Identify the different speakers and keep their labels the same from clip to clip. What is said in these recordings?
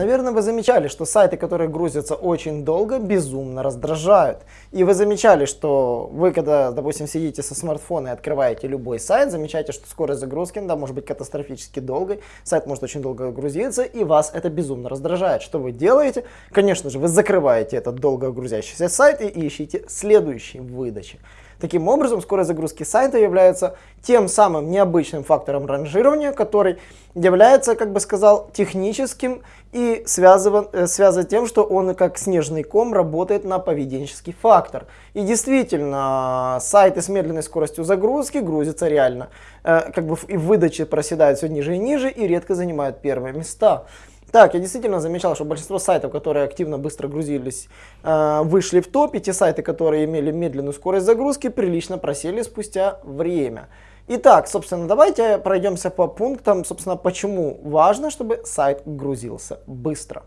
Speaker 1: Наверное, вы замечали, что сайты, которые грузятся очень долго, безумно раздражают. И вы замечали, что вы, когда, допустим, сидите со смартфона и открываете любой сайт, замечаете, что скорость загрузки да, может быть катастрофически долгой, сайт может очень долго грузиться, и вас это безумно раздражает. Что вы делаете? Конечно же, вы закрываете этот долго грузящийся сайт и ищете следующий в выдаче. Таким образом, скорость загрузки сайта является тем самым необычным фактором ранжирования, который является, как бы сказал, техническим и связан, э, связан тем, что он как снежный ком работает на поведенческий фактор. И действительно, сайты с медленной скоростью загрузки грузятся реально, э, как бы и в выдаче проседают все ниже и ниже и редко занимают первые места. Так, я действительно замечал, что большинство сайтов, которые активно быстро грузились, э, вышли в топ, и те сайты, которые имели медленную скорость загрузки, прилично просели спустя время. Итак, собственно, давайте пройдемся по пунктам, собственно, почему важно, чтобы сайт грузился быстро.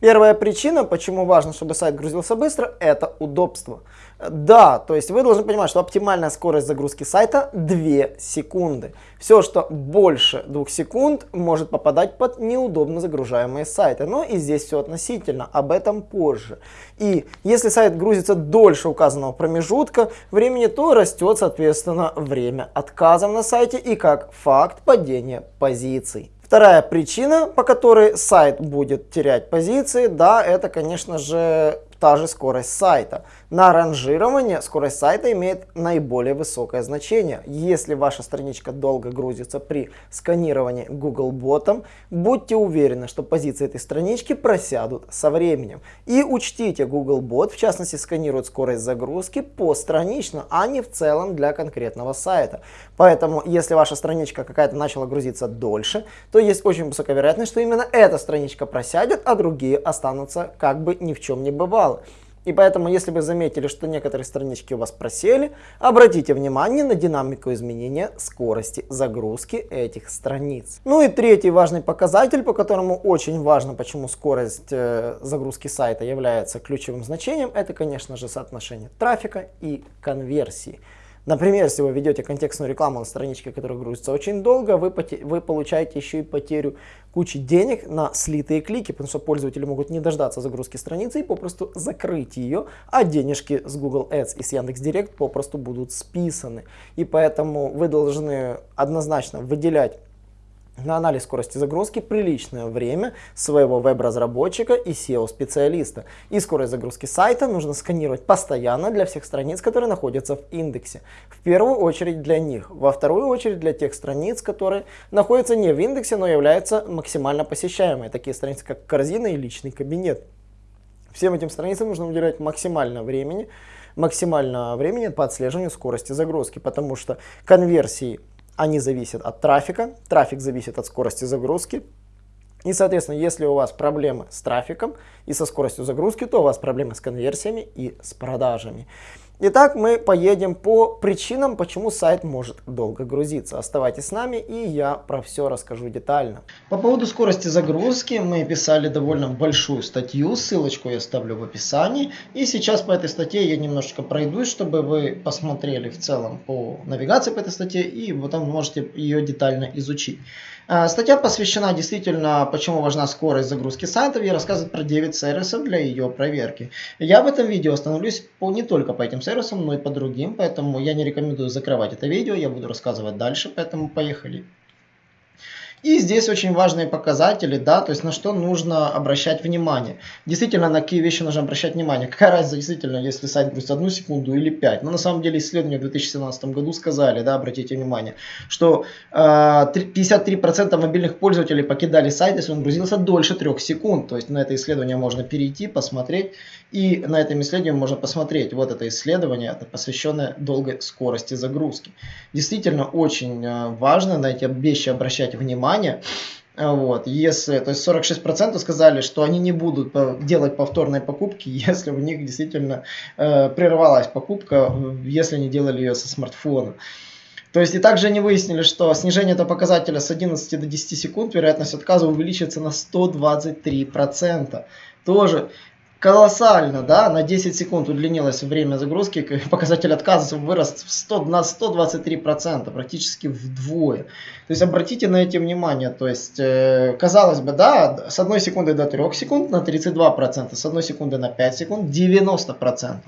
Speaker 1: Первая причина, почему важно, чтобы сайт грузился быстро, это удобство. Да, то есть вы должны понимать, что оптимальная скорость загрузки сайта 2 секунды. Все, что больше 2 секунд, может попадать под неудобно загружаемые сайты. Но и здесь все относительно, об этом позже. И если сайт грузится дольше указанного промежутка времени, то растет, соответственно, время отказов на сайте и как факт падения позиций. Вторая причина, по которой сайт будет терять позиции, да, это, конечно же, та же скорость сайта. На ранжирование скорость сайта имеет наиболее высокое значение. Если ваша страничка долго грузится при сканировании Google ботом, будьте уверены, что позиции этой странички просядут со временем. И учтите, Google бот в частности сканирует скорость загрузки постранично, а не в целом для конкретного сайта. Поэтому, если ваша страничка какая-то начала грузиться дольше, то есть очень высокая вероятность, что именно эта страничка просядет, а другие останутся как бы ни в чем не бывало. И поэтому, если вы заметили, что некоторые странички у вас просели, обратите внимание на динамику изменения скорости загрузки этих страниц. Ну и третий важный показатель, по которому очень важно, почему скорость э, загрузки сайта является ключевым значением, это, конечно же, соотношение трафика и конверсии. Например, если вы ведете контекстную рекламу на страничке, которая грузится очень долго, вы, вы получаете еще и потерю кучи денег на слитые клики, потому что пользователи могут не дождаться загрузки страницы и попросту закрыть ее, а денежки с Google Ads и с Яндекс.Директ попросту будут списаны. И поэтому вы должны однозначно выделять на анализ скорости загрузки приличное время своего веб-разработчика и SEO-специалиста. И скорость загрузки сайта нужно сканировать постоянно для всех страниц, которые находятся в индексе. В первую очередь для них, во вторую очередь для тех страниц, которые находятся не в индексе, но являются максимально посещаемые, такие страницы как корзина и личный кабинет. Всем этим страницам нужно уделять максимально времени, максимально времени по отслеживанию скорости загрузки, потому что конверсии они зависят от трафика, трафик зависит от скорости загрузки. И, соответственно, если у вас проблемы с трафиком и со скоростью загрузки, то у вас проблемы с конверсиями и с продажами. Итак, мы поедем по причинам, почему сайт может долго грузиться. Оставайтесь с нами, и я про все расскажу детально. По поводу скорости загрузки мы писали довольно большую статью, ссылочку я оставлю в описании. И сейчас по этой статье я немножечко пройдусь, чтобы вы посмотрели в целом по навигации по этой статье, и потом можете ее детально изучить. А, статья посвящена действительно, почему важна скорость загрузки сайтов и рассказывает про 9 сервисов для ее проверки. Я в этом видео остановлюсь по, не только по этим сервисам, но и по другим, поэтому я не рекомендую закрывать это видео, я буду рассказывать дальше, поэтому поехали. И здесь очень важные показатели, да, то есть на что нужно обращать внимание. Действительно, на какие вещи нужно обращать внимание. Какая разница действительно, если сайт грузит одну секунду или 5. Но на самом деле исследования в 2017 году сказали, да, обратите внимание, что э, 53% мобильных пользователей покидали сайт, если он грузился дольше 3 секунд. То есть на это исследование можно перейти, посмотреть. И на этом исследовании можно посмотреть. Вот это исследование, это посвященное долгой скорости загрузки. Действительно очень э, важно на эти вещи обращать внимание внимание. Вот, если, то есть 46% сказали, что они не будут делать повторные покупки, если у них действительно э, прервалась покупка, если они делали ее со смартфона. То есть и также они выяснили, что снижение этого показателя с 11 до 10 секунд, вероятность отказа увеличится на 123%. Тоже колоссально, да, на 10 секунд удлинилось время загрузки, показатель отказов вырос в 100, на 123%, практически вдвое. То есть обратите на эти внимание, то есть э, казалось бы, да, с одной секунды до 3 секунд на 32%, с одной секунды на 5 секунд 90%.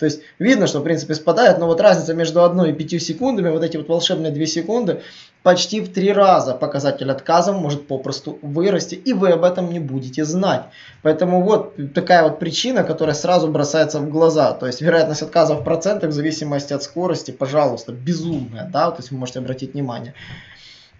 Speaker 1: То есть видно, что в принципе спадает, но вот разница между 1 и 5 секундами, вот эти вот волшебные 2 секунды, почти в 3 раза показатель отказов может попросту вырасти, и вы об этом не будете знать. Поэтому вот такая вот причина, которая сразу бросается в глаза. То есть вероятность отказа в процентах в зависимости от скорости, пожалуйста, безумная, да, то есть вы можете обратить внимание.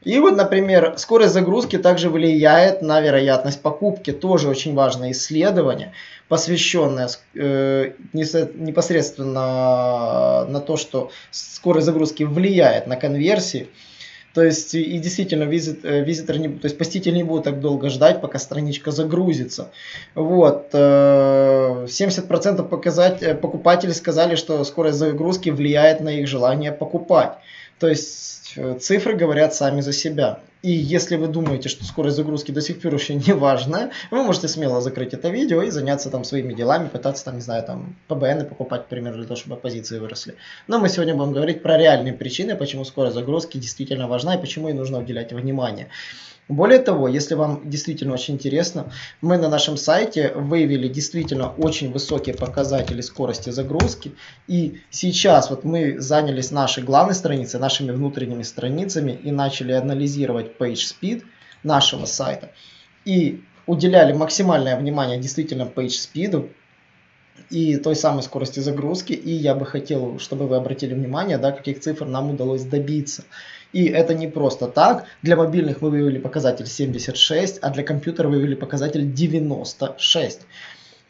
Speaker 1: И вот, например, скорость загрузки также влияет на вероятность покупки. Тоже очень важное исследование, посвященное э, непосредственно на то, что скорость загрузки влияет на конверсии. То есть и действительно визит, э, визитор не, то есть посетитель не будет так долго ждать, пока страничка загрузится. Вот. 70% э, показать, э, покупателей сказали, что скорость загрузки влияет на их желание покупать. То есть цифры говорят сами за себя. И если вы думаете, что скорость загрузки до сих пор еще не важна, вы можете смело закрыть это видео и заняться там своими делами, пытаться там, не знаю, там ПБН покупать, например, для того, чтобы позиции выросли. Но мы сегодня будем говорить про реальные причины, почему скорость загрузки действительно важна и почему ей нужно уделять внимание. Более того, если вам действительно очень интересно, мы на нашем сайте выявили действительно очень высокие показатели скорости загрузки. И сейчас вот мы занялись нашей главной страницей, нашими внутренними страницами и начали анализировать PageSpeed нашего сайта. И уделяли максимальное внимание действительно PageSpeed и той самой скорости загрузки. И я бы хотел, чтобы вы обратили внимание, да, каких цифр нам удалось добиться. И это не просто так. Для мобильных мы вывели показатель 76, а для компьютера вывели показатель 96.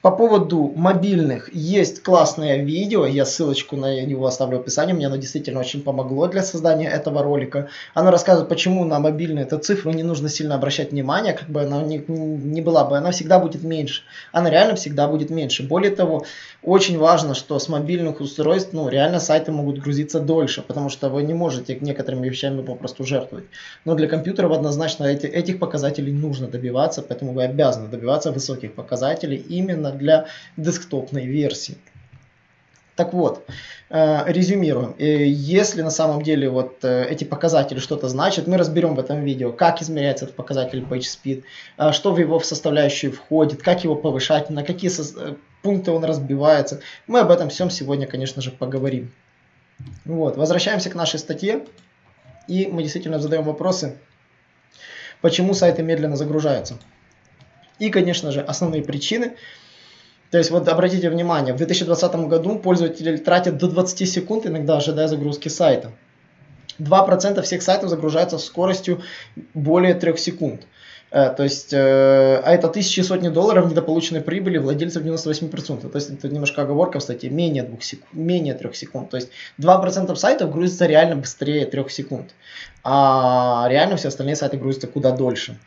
Speaker 1: По поводу мобильных есть классное видео, я ссылочку на него оставлю в описании, мне оно действительно очень помогло для создания этого ролика. Оно рассказывает, почему на мобильную эту цифру не нужно сильно обращать внимание, как бы она ни, не была бы, она всегда будет меньше. Она реально всегда будет меньше. Более того, очень важно, что с мобильных устройств, ну, реально сайты могут грузиться дольше, потому что вы не можете некоторыми вещами попросту жертвовать. Но для компьютеров однозначно эти, этих показателей нужно добиваться, поэтому вы обязаны добиваться высоких показателей именно для десктопной версии. Так вот, э, резюмируем. Э, если на самом деле вот э, эти показатели что-то значат, мы разберем в этом видео, как измеряется этот показатель PageSpeed, что в его составляющие входит, как его повышать, на какие пункты он разбивается. Мы об этом всем сегодня, конечно же, поговорим. Вот, возвращаемся к нашей статье. И мы действительно задаем вопросы, почему сайты медленно загружаются. И, конечно же, основные причины – то есть вот обратите внимание, в 2020 году пользователи тратят до 20 секунд, иногда ожидая загрузки сайта. 2% всех сайтов загружаются скоростью более 3 секунд. Э, то есть, э, а это тысячи и сотни долларов недополученной прибыли владельцев 98%. То есть, это немножко оговорка в статье, менее, 2 секунд, менее 3 секунд. То есть, 2% сайтов грузится реально быстрее 3 секунд. А реально все остальные сайты грузятся куда дольше.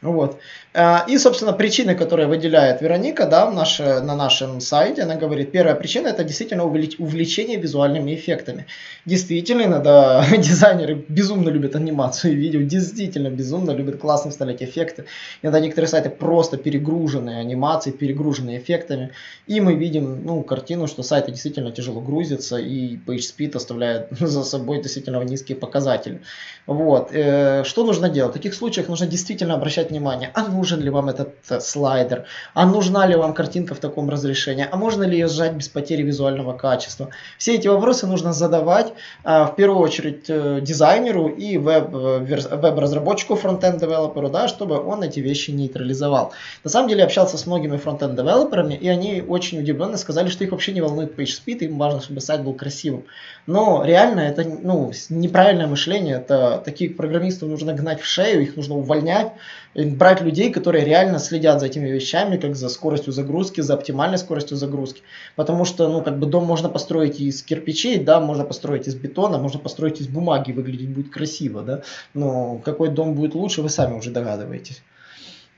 Speaker 1: Вот. А, и, собственно, причины, которые выделяет Вероника да, в наше, на нашем сайте, она говорит, первая причина это действительно увлечение визуальными эффектами. Действительно, иногда дизайнеры безумно любят анимацию и видео, действительно безумно любят классно вставлять эффекты. Иногда некоторые сайты просто перегружены анимацией, перегружены эффектами. И мы видим ну, картину, что сайты действительно тяжело грузятся и PageSpeed оставляет за собой действительно низкие показатели. Вот. Э, что нужно делать? В таких случаях нужно действительно обращать обращать внимание, а нужен ли вам этот э, слайдер, а нужна ли вам картинка в таком разрешении, а можно ли ее сжать без потери визуального качества. Все эти вопросы нужно задавать а, в первую очередь э, дизайнеру и веб, э, веб-разработчику, фронтенд девелоперу, да, чтобы он эти вещи нейтрализовал. На самом деле общался с многими фронтенд девелоперами, и они очень удивленно сказали, что их вообще не волнует PageSpeed, им важно, чтобы сайт был красивым. Но реально это ну, неправильное мышление, это таких программистов нужно гнать в шею, их нужно увольнять, брать людей, которые реально следят за этими вещами, как за скоростью загрузки, за оптимальной скоростью загрузки. Потому что, ну, как бы дом можно построить из кирпичей, да, можно построить из бетона, можно построить из бумаги, выглядеть будет красиво, да. Но какой дом будет лучше, вы сами уже догадываетесь.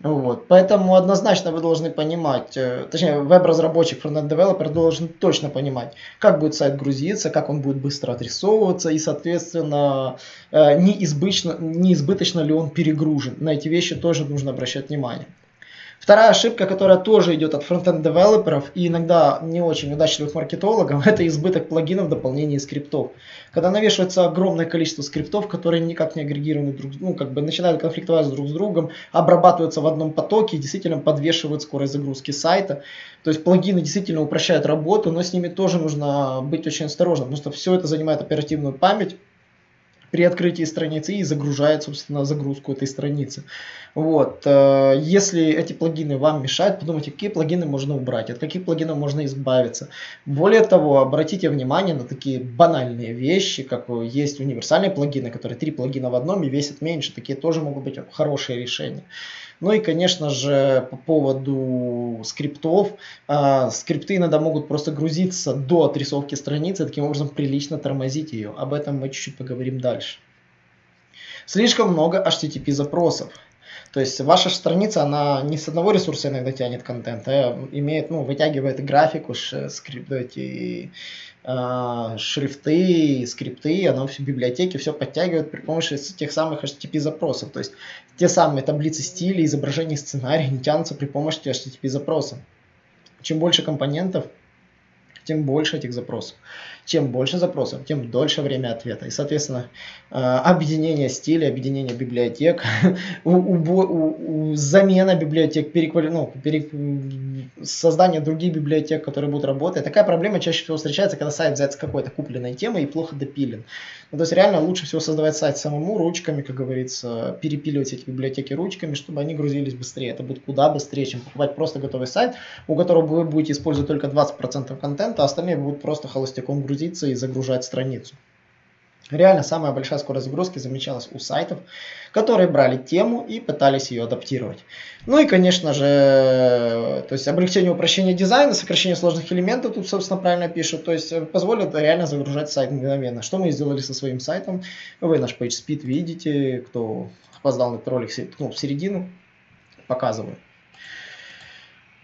Speaker 1: Вот. Поэтому однозначно вы должны понимать, э, точнее веб-разработчик, фронтенд-девелопер должен точно понимать, как будет сайт грузиться, как он будет быстро отрисовываться и, соответственно, неизбыточно, неизбыточно ли он перегружен. На эти вещи тоже нужно обращать внимание. Вторая ошибка, которая тоже идет от фронтенд девелоперов и иногда не очень удачливых маркетологов, это избыток плагинов, дополнений и скриптов. Когда навешивается огромное количество скриптов, которые никак не агрегированы друг, ну, как бы начинают конфликтовать друг с другом, обрабатываются в одном потоке и действительно подвешивают скорость загрузки сайта. То есть плагины действительно упрощают работу, но с ними тоже нужно быть очень осторожным, потому что все это занимает оперативную память при открытии страницы и загружает, собственно, загрузку этой страницы. Вот. Э, если эти плагины вам мешают, подумайте, какие плагины можно убрать, от каких плагинов можно избавиться. Более того, обратите внимание на такие банальные вещи, как есть универсальные плагины, которые три плагина в одном и весят меньше. Такие тоже могут быть хорошие решения. Ну и, конечно же, по поводу скриптов. Э, скрипты иногда могут просто грузиться до отрисовки страницы, таким образом прилично тормозить ее. Об этом мы чуть-чуть поговорим дальше. Слишком много HTTP запросов. То есть ваша страница, она не с одного ресурса иногда тянет контент, а имеет, ну, вытягивает графику, скрипт, эти э, шрифты, скрипты, оно все библиотеки, все подтягивает при помощи тех самых HTTP запросов. То есть те самые таблицы стиля, изображений, сценарий не тянутся при помощи HTTP запроса. Чем больше компонентов, тем больше этих запросов. Чем больше запросов, тем дольше время ответа. И, соответственно, э, объединение стиля, объединение библиотек, замена библиотек, переквали... ну, пере... создание других библиотек, которые будут работать. Такая проблема чаще всего встречается, когда сайт взят с какой-то купленной темой и плохо допилен. Ну, то есть реально лучше всего создавать сайт самому ручками, как говорится, перепиливать эти библиотеки ручками, чтобы они грузились быстрее. Это будет куда быстрее, чем покупать просто готовый сайт, у которого вы будете использовать только 20% контента, а остальные будут просто холостяком грузиться и загружать страницу. Реально самая большая скорость загрузки замечалась у сайтов, которые брали тему и пытались ее адаптировать. Ну и, конечно же, то есть облегчение упрощения дизайна, сокращение сложных элементов, тут, собственно, правильно пишут, то есть позволит реально загружать сайт мгновенно. Что мы сделали со своим сайтом? Вы наш PageSpeed видите, кто опоздал на этот ролик, ткнул в середину, показываю.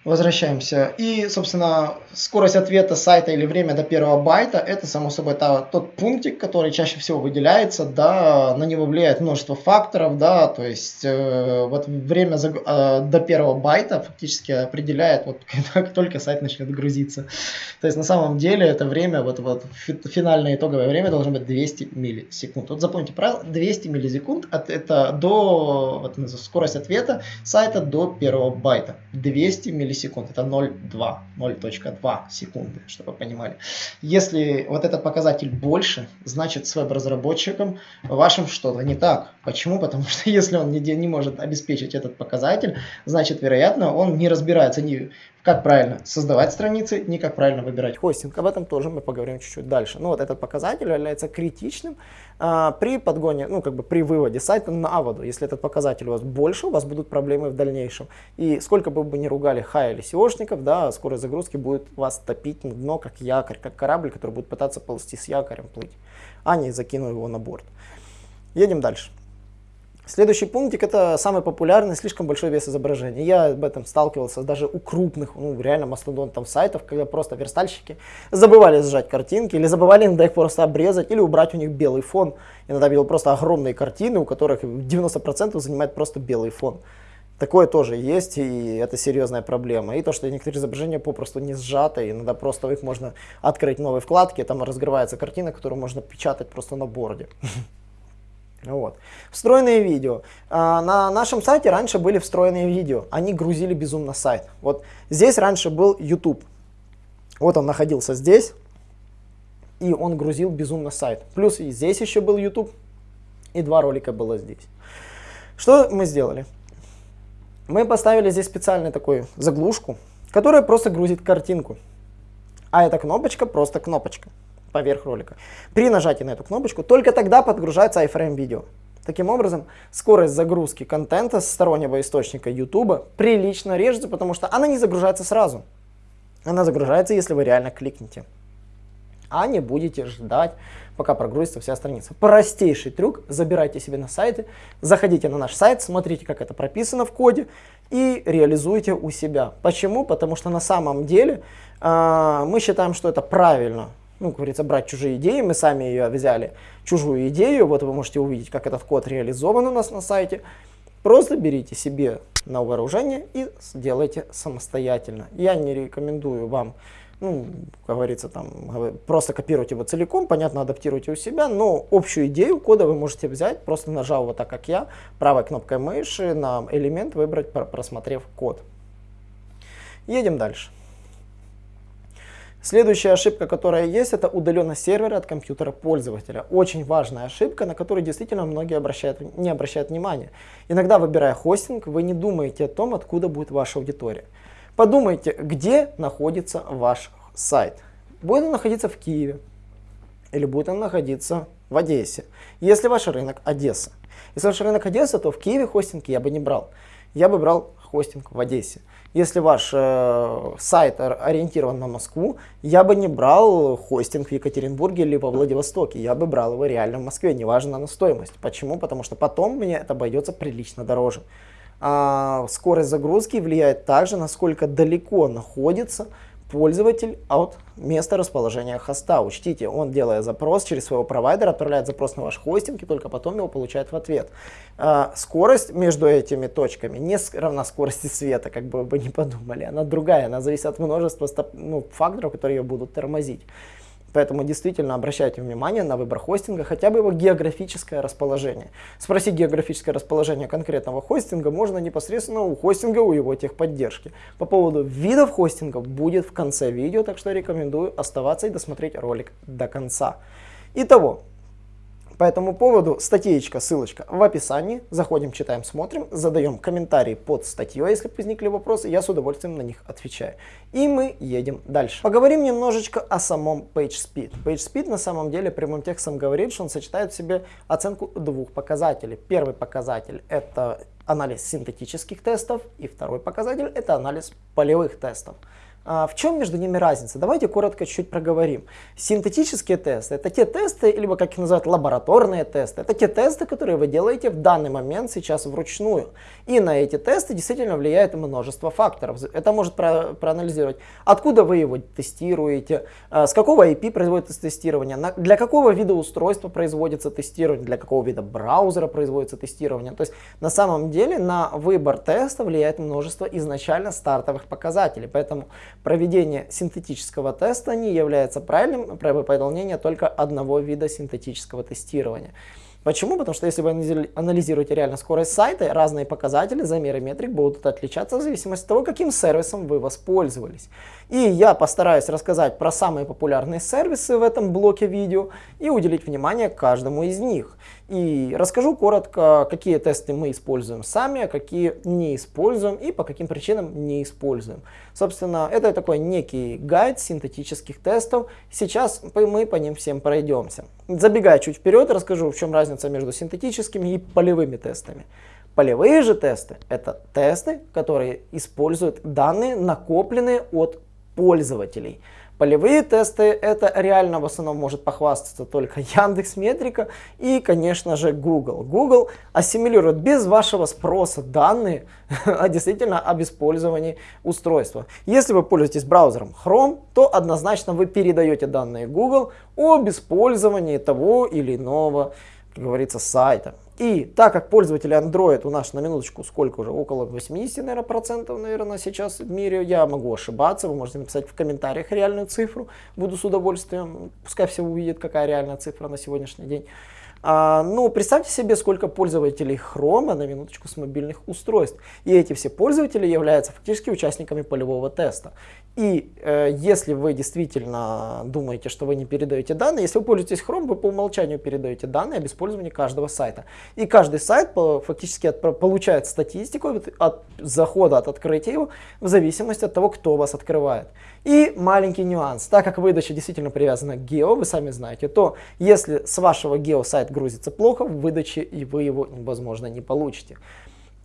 Speaker 1: Возвращаемся. И, собственно, скорость ответа сайта или время до первого байта, это, само собой, та, тот пунктик, который чаще всего выделяется, да, на него влияет множество факторов, да, то есть э, вот время за, э, до первого байта фактически определяет, вот как только сайт начнет грузиться. То есть на самом деле это время, вот, вот финальное итоговое время должно быть 200 миллисекунд. Вот запомните правило, 200 миллисекунд, от, это до, вот, скорость ответа сайта до первого байта. 200 миллисекунд миллисекунд, это 0,2, 0.2 секунды, чтобы вы понимали. Если вот этот показатель больше, значит с веб-разработчиком вашим что-то не так. Почему? Потому что если он не, не может обеспечить этот показатель, значит, вероятно, он не разбирается ни как правильно создавать страницы, не как правильно выбирать хостинг. Об этом тоже мы поговорим чуть-чуть дальше. Ну вот этот показатель является критичным а, при подгоне, ну как бы при выводе сайта на воду. Если этот показатель у вас больше, у вас будут проблемы в дальнейшем. И сколько бы вы ни ругали хай или SEOшников, да, скорость загрузки будет вас топить на дно, как якорь, как корабль, который будет пытаться ползти с якорем плыть, а не закинул его на борт. Едем дальше. Следующий пунктик это самый популярный, слишком большой вес изображения. Я об этом сталкивался даже у крупных, ну реально мастодонтов сайтов, когда просто верстальщики забывали сжать картинки, или забывали иногда их просто обрезать, или убрать у них белый фон. Иногда видел просто огромные картины, у которых 90% занимает просто белый фон. Такое тоже есть, и это серьезная проблема. И то, что некоторые изображения попросту не сжаты, иногда просто их можно открыть новой вкладки, там разгрывается картина, которую можно печатать просто на борде. Вот. Встроенные видео. А, на нашем сайте раньше были встроенные видео. Они грузили безумно сайт. Вот здесь раньше был YouTube. Вот он находился здесь. И он грузил безумно сайт. Плюс и здесь еще был YouTube. И два ролика было здесь. Что мы сделали? Мы поставили здесь специальную такую заглушку, которая просто грузит картинку. А эта кнопочка просто кнопочка поверх ролика. При нажатии на эту кнопочку только тогда подгружается iframe видео. Таким образом, скорость загрузки контента с стороннего источника YouTube прилично режется, потому что она не загружается сразу. Она загружается, если вы реально кликнете. А не будете ждать, пока прогрузится вся страница. Простейший трюк. Забирайте себе на сайты, заходите на наш сайт, смотрите, как это прописано в коде и реализуйте у себя. Почему? Потому что на самом деле э, мы считаем, что это правильно ну, как говорится, брать чужие идеи. Мы сами ее взяли, чужую идею. Вот вы можете увидеть, как этот код реализован у нас на сайте. Просто берите себе на вооружение и сделайте самостоятельно. Я не рекомендую вам ну, как говорится, там, просто копируйте его целиком, понятно, адаптируйте у себя, но общую идею кода вы можете взять, просто нажав вот так, как я, правой кнопкой мыши на элемент выбрать, просмотрев код. Едем дальше. Следующая ошибка, которая есть, это удаленность сервера от компьютера пользователя. Очень важная ошибка, на которую действительно многие обращают, не обращают внимания. Иногда, выбирая хостинг, вы не думаете о том, откуда будет ваша аудитория. Подумайте, где находится ваш сайт. Будет он находиться в Киеве или будет он находиться в Одессе. Если ваш рынок Одесса. Если ваш рынок Одесса, то в Киеве хостинг я бы не брал. Я бы брал хостинг в Одессе. Если ваш э, сайт ориентирован на Москву, я бы не брал хостинг в Екатеринбурге или во Владивостоке. Я бы брал его реально в Москве, неважно на стоимость. Почему? Потому что потом мне это обойдется прилично дороже. А скорость загрузки влияет также, насколько далеко находится пользователь от места расположения хоста. Учтите, он делая запрос через своего провайдера, отправляет запрос на ваш хостинг и только потом его получает в ответ. А, скорость между этими точками не равна скорости света, как бы вы не подумали. Она другая, она зависит от множества ну, факторов, которые ее будут тормозить. Поэтому действительно обращайте внимание на выбор хостинга, хотя бы его географическое расположение. Спросить географическое расположение конкретного хостинга можно непосредственно у хостинга, у его техподдержки. По поводу видов хостингов будет в конце видео, так что рекомендую оставаться и досмотреть ролик до конца. Итого, по этому поводу статейка, ссылочка в описании. Заходим, читаем, смотрим, задаем комментарии под статьей, если возникли вопросы, я с удовольствием на них отвечаю. И мы едем дальше. Поговорим немножечко о самом PageSpeed. PageSpeed на самом деле прямым текстом говорит, что он сочетает в себе оценку двух показателей. Первый показатель это анализ синтетических тестов, и второй показатель это анализ полевых тестов. А, в чем между ними разница? Давайте коротко чуть-чуть проговорим. Синтетические тесты – это те тесты, либо как их называют лабораторные тесты. Это те тесты, которые вы делаете в данный момент сейчас вручную. И на эти тесты действительно влияет множество факторов. Это может про проанализировать, откуда вы его тестируете, а, с какого IP производится тестирование, для какого вида устройства производится тестирование, для какого вида браузера производится тестирование. То есть на самом деле на выбор теста влияет множество изначально стартовых показателей. Поэтому проведение синтетического теста не является правильным при выполнении только одного вида синтетического тестирования. Почему? Потому что если вы анализируете реально скорость сайта, разные показатели, замеры метрик будут отличаться в зависимости от того, каким сервисом вы воспользовались. И я постараюсь рассказать про самые популярные сервисы в этом блоке видео и уделить внимание каждому из них. И расскажу коротко, какие тесты мы используем сами, а какие не используем и по каким причинам не используем. Собственно, это такой некий гайд синтетических тестов. Сейчас мы по ним всем пройдемся. Забегая чуть вперед, расскажу, в чем разница между синтетическими и полевыми тестами. Полевые же тесты – это тесты, которые используют данные, накопленные от пользователей. Полевые тесты это реально в основном может похвастаться только Яндекс Метрика и, конечно же, Google. Google ассимилирует без вашего спроса данные а действительно об использовании устройства. Если вы пользуетесь браузером Chrome, то однозначно вы передаете данные Google об использовании того или иного, как говорится, сайта. И так как пользователи Android у нас на минуточку сколько уже, около 80 наверное, процентов, наверное, сейчас в мире, я могу ошибаться, вы можете написать в комментариях реальную цифру, буду с удовольствием, пускай все увидят, какая реальная цифра на сегодняшний день. А, ну, представьте себе, сколько пользователей Chrome на минуточку с мобильных устройств. И эти все пользователи являются фактически участниками полевого теста. И э, если вы действительно думаете, что вы не передаете данные, если вы пользуетесь Chrome, вы по умолчанию передаете данные об использовании каждого сайта. И каждый сайт по, фактически от, получает статистику от, от захода, от открытия его, в зависимости от того, кто вас открывает. И маленький нюанс, так как выдача действительно привязана к гео, вы сами знаете, то если с вашего гео сайт грузится плохо, в выдаче и вы его, возможно, не получите.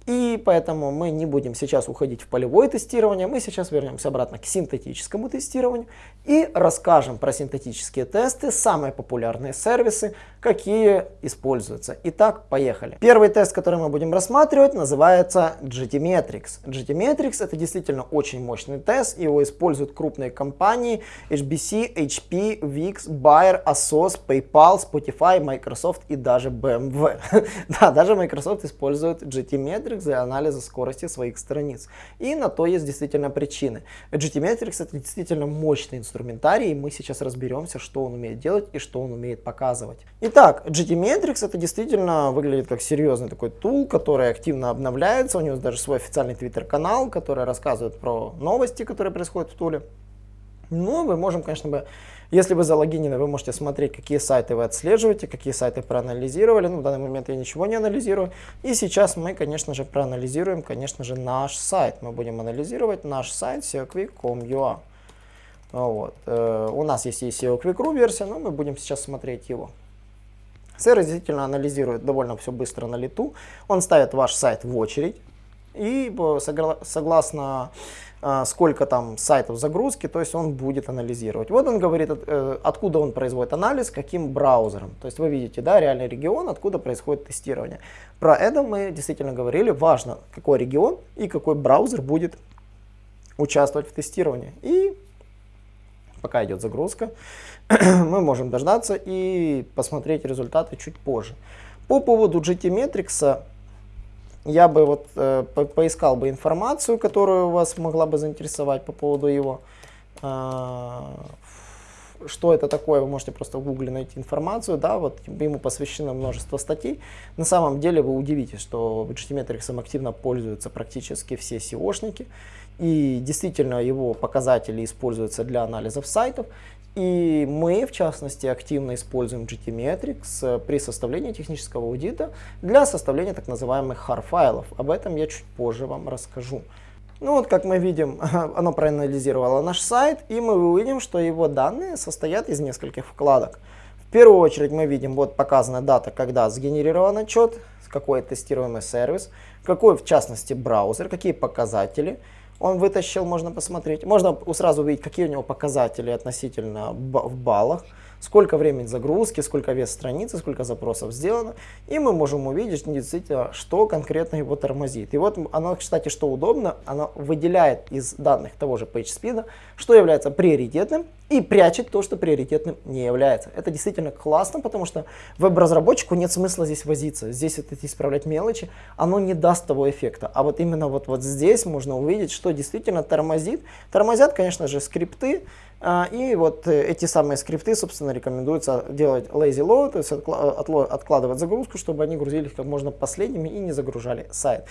Speaker 1: И поэтому мы не будем сейчас уходить в полевое тестирование, мы сейчас вернемся обратно к синтетическому тестированию и расскажем про синтетические тесты, самые популярные сервисы, какие используются. Итак, поехали. Первый тест, который мы будем рассматривать, называется GTmetrix. GTmetrix это действительно очень мощный тест, его используют крупные компании HBC, HP, VIX, Bayer, Asos, PayPal, Spotify, Microsoft и даже BMW. да, даже Microsoft использует GTmetrix для анализа скорости своих страниц. И на то есть действительно причины. GTmetrix это действительно мощный инструментарий, и мы сейчас разберемся, что он умеет делать и что он умеет показывать. Итак, GTmetrix это действительно выглядит как серьезный такой тул, который активно обновляется. У него даже свой официальный твиттер-канал, который рассказывает про новости, которые происходят в туле. Но мы можем, конечно, бы, если вы залогинены, вы можете смотреть, какие сайты вы отслеживаете, какие сайты проанализировали. Ну, в данный момент я ничего не анализирую. И сейчас мы, конечно же, проанализируем, конечно же, наш сайт. Мы будем анализировать наш сайт seoquick.com.ua. Вот. Э, у нас есть и SEO Quick.ru версия, но мы будем сейчас смотреть его. Сервис действительно анализирует довольно все быстро на лету. Он ставит ваш сайт в очередь. И согласно э, сколько там сайтов загрузки, то есть он будет анализировать. Вот он говорит, э, откуда он производит анализ, каким браузером. То есть вы видите, да, реальный регион, откуда происходит тестирование. Про это мы действительно говорили. Важно, какой регион и какой браузер будет участвовать в тестировании. И пока идет загрузка, мы можем дождаться и посмотреть результаты чуть позже. По поводу GTmetrix я бы вот э, по поискал бы информацию, которую вас могла бы заинтересовать по поводу его. Э, что это такое, вы можете просто в гугле найти информацию, да, вот ему посвящено множество статей. На самом деле вы удивитесь, что GTmetrix активно пользуются практически все SEOшники. И действительно его показатели используются для анализов сайтов. И мы, в частности, активно используем GTmetrix э, при составлении технического аудита для составления так называемых HAR-файлов. Об этом я чуть позже вам расскажу. Ну вот, как мы видим, оно проанализировало наш сайт, и мы увидим, что его данные состоят из нескольких вкладок. В первую очередь мы видим, вот показана дата, когда сгенерирован отчет, какой тестируемый сервис, какой в частности браузер, какие показатели, он вытащил, можно посмотреть. Можно сразу увидеть, какие у него показатели относительно в баллах сколько времени загрузки, сколько вес страницы, сколько запросов сделано. И мы можем увидеть действительно, что конкретно его тормозит. И вот оно, кстати, что удобно, оно выделяет из данных того же PageSpeed, что является приоритетным и прячет то, что приоритетным не является. Это действительно классно, потому что веб-разработчику нет смысла здесь возиться. Здесь вот эти исправлять мелочи, оно не даст того эффекта. А вот именно вот, вот здесь можно увидеть, что действительно тормозит. Тормозят, конечно же, скрипты, и вот э, эти самые скрипты, собственно, рекомендуется делать lazy load, то есть откладывать загрузку, чтобы они грузились как можно последними и не загружали сайт.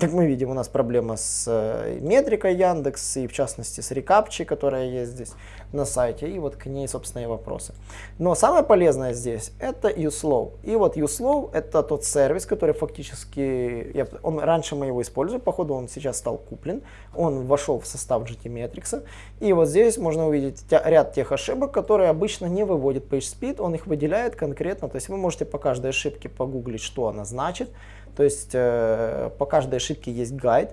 Speaker 1: Как мы видим, у нас проблема с э, метрикой Яндекс и в частности с рекапчей, которая есть здесь на сайте, и вот к ней, собственно, и вопросы. Но самое полезное здесь это uSlow. И вот uSlow это тот сервис, который фактически, я, он, раньше мы его используем, походу он сейчас стал куплен, он вошел в состав GTmetrix, и вот здесь можно увидеть ряд тех ошибок, которые обычно не выводит PageSpeed, он их выделяет конкретно, то есть вы можете по каждой ошибке погуглить, что она значит, то есть э, по каждой ошибке есть гайд.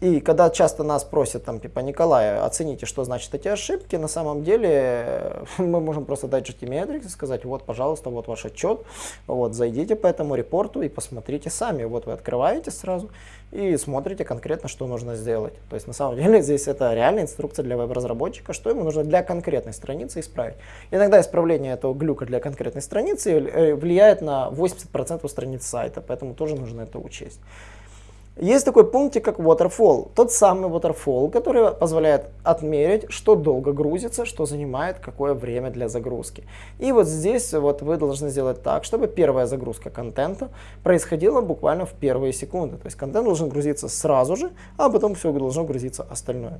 Speaker 1: И когда часто нас просят, там, типа, Николай, оцените, что значит эти ошибки, на самом деле мы можем просто дать GTmetrix и сказать, вот, пожалуйста, вот ваш отчет, вот, зайдите по этому репорту и посмотрите сами. Вот вы открываете сразу и смотрите конкретно, что нужно сделать. То есть, на самом деле, здесь это реальная инструкция для веб-разработчика, что ему нужно для конкретной страницы исправить. Иногда исправление этого глюка для конкретной страницы э, влияет на 80% страниц сайта, поэтому тоже нужно это учесть. Есть такой пунктик, как waterfall. Тот самый waterfall, который позволяет отмерить, что долго грузится, что занимает какое время для загрузки. И вот здесь вот вы должны сделать так, чтобы первая загрузка контента происходила буквально в первые секунды. То есть контент должен грузиться сразу же, а потом все должно грузиться остальное.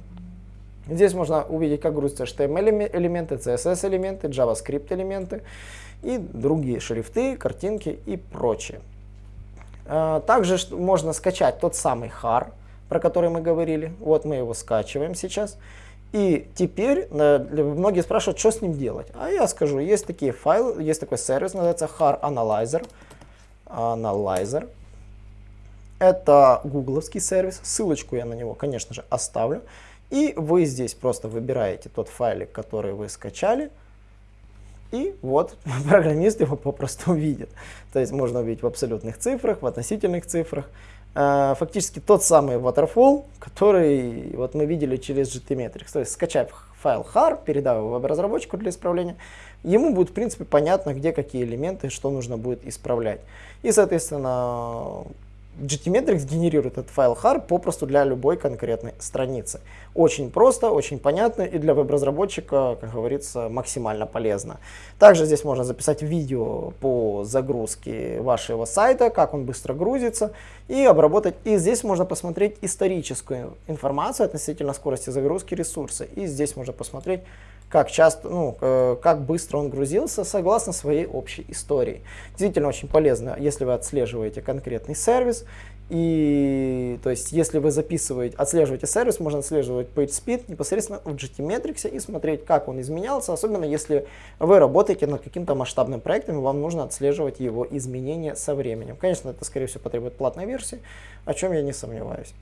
Speaker 1: Здесь можно увидеть, как грузятся HTML элементы, CSS элементы, JavaScript элементы и другие шрифты, картинки и прочее. Э, также можно скачать тот самый HAR, про который мы говорили. Вот мы его скачиваем сейчас. И теперь э, многие спрашивают, что с ним делать. А я скажу, есть такие файлы, есть такой сервис, называется HAR Analyzer. Analyzer. Это гугловский сервис. Ссылочку я на него, конечно же, оставлю. И вы здесь просто выбираете тот файлик, который вы скачали. И вот программист его попросту увидит. То есть можно увидеть в абсолютных цифрах, в относительных цифрах. Э, фактически тот самый waterfall, который вот мы видели через GTmetrix. То есть скачав файл har, передав его веб-разработчику для исправления, ему будет в принципе понятно, где какие элементы, что нужно будет исправлять. И соответственно GTmetrix генерирует этот файл har попросту для любой конкретной страницы. Очень просто, очень понятно и для веб-разработчика, как говорится, максимально полезно. Также здесь можно записать видео по загрузке вашего сайта, как он быстро грузится и обработать. И здесь можно посмотреть историческую информацию относительно скорости загрузки ресурса. И здесь можно посмотреть как часто, ну, как быстро он грузился, согласно своей общей истории. Действительно очень полезно, если вы отслеживаете конкретный сервис, и то есть, если вы записываете, отслеживаете сервис, можно отслеживать PageSpeed непосредственно в GTmetrix и смотреть, как он изменялся, особенно если вы работаете над каким-то масштабным проектом, и вам нужно отслеживать его изменения со временем. Конечно, это, скорее всего, потребует платной версии, о чем я не сомневаюсь.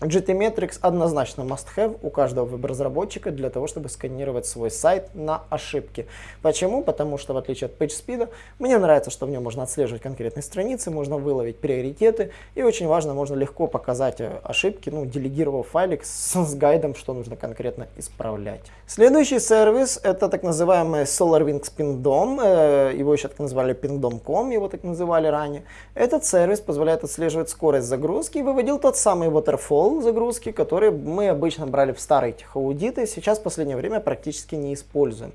Speaker 1: GTmetrix однозначно must-have у каждого веб-разработчика для того, чтобы сканировать свой сайт на ошибки. Почему? Потому что в отличие от PageSpeed, мне нравится, что в нем можно отслеживать конкретные страницы, можно выловить приоритеты и очень важно, можно легко показать э, ошибки, ну, делегировав файлик с, с гайдом, что нужно конкретно исправлять. Следующий сервис это так называемый SolarWinds Pingdom, э, его еще так называли Pingdom.com, его так называли ранее. Этот сервис позволяет отслеживать скорость загрузки и выводил тот самый waterfall Flow загрузки, которые мы обычно брали в старые техаудиты, сейчас в последнее время практически не используем.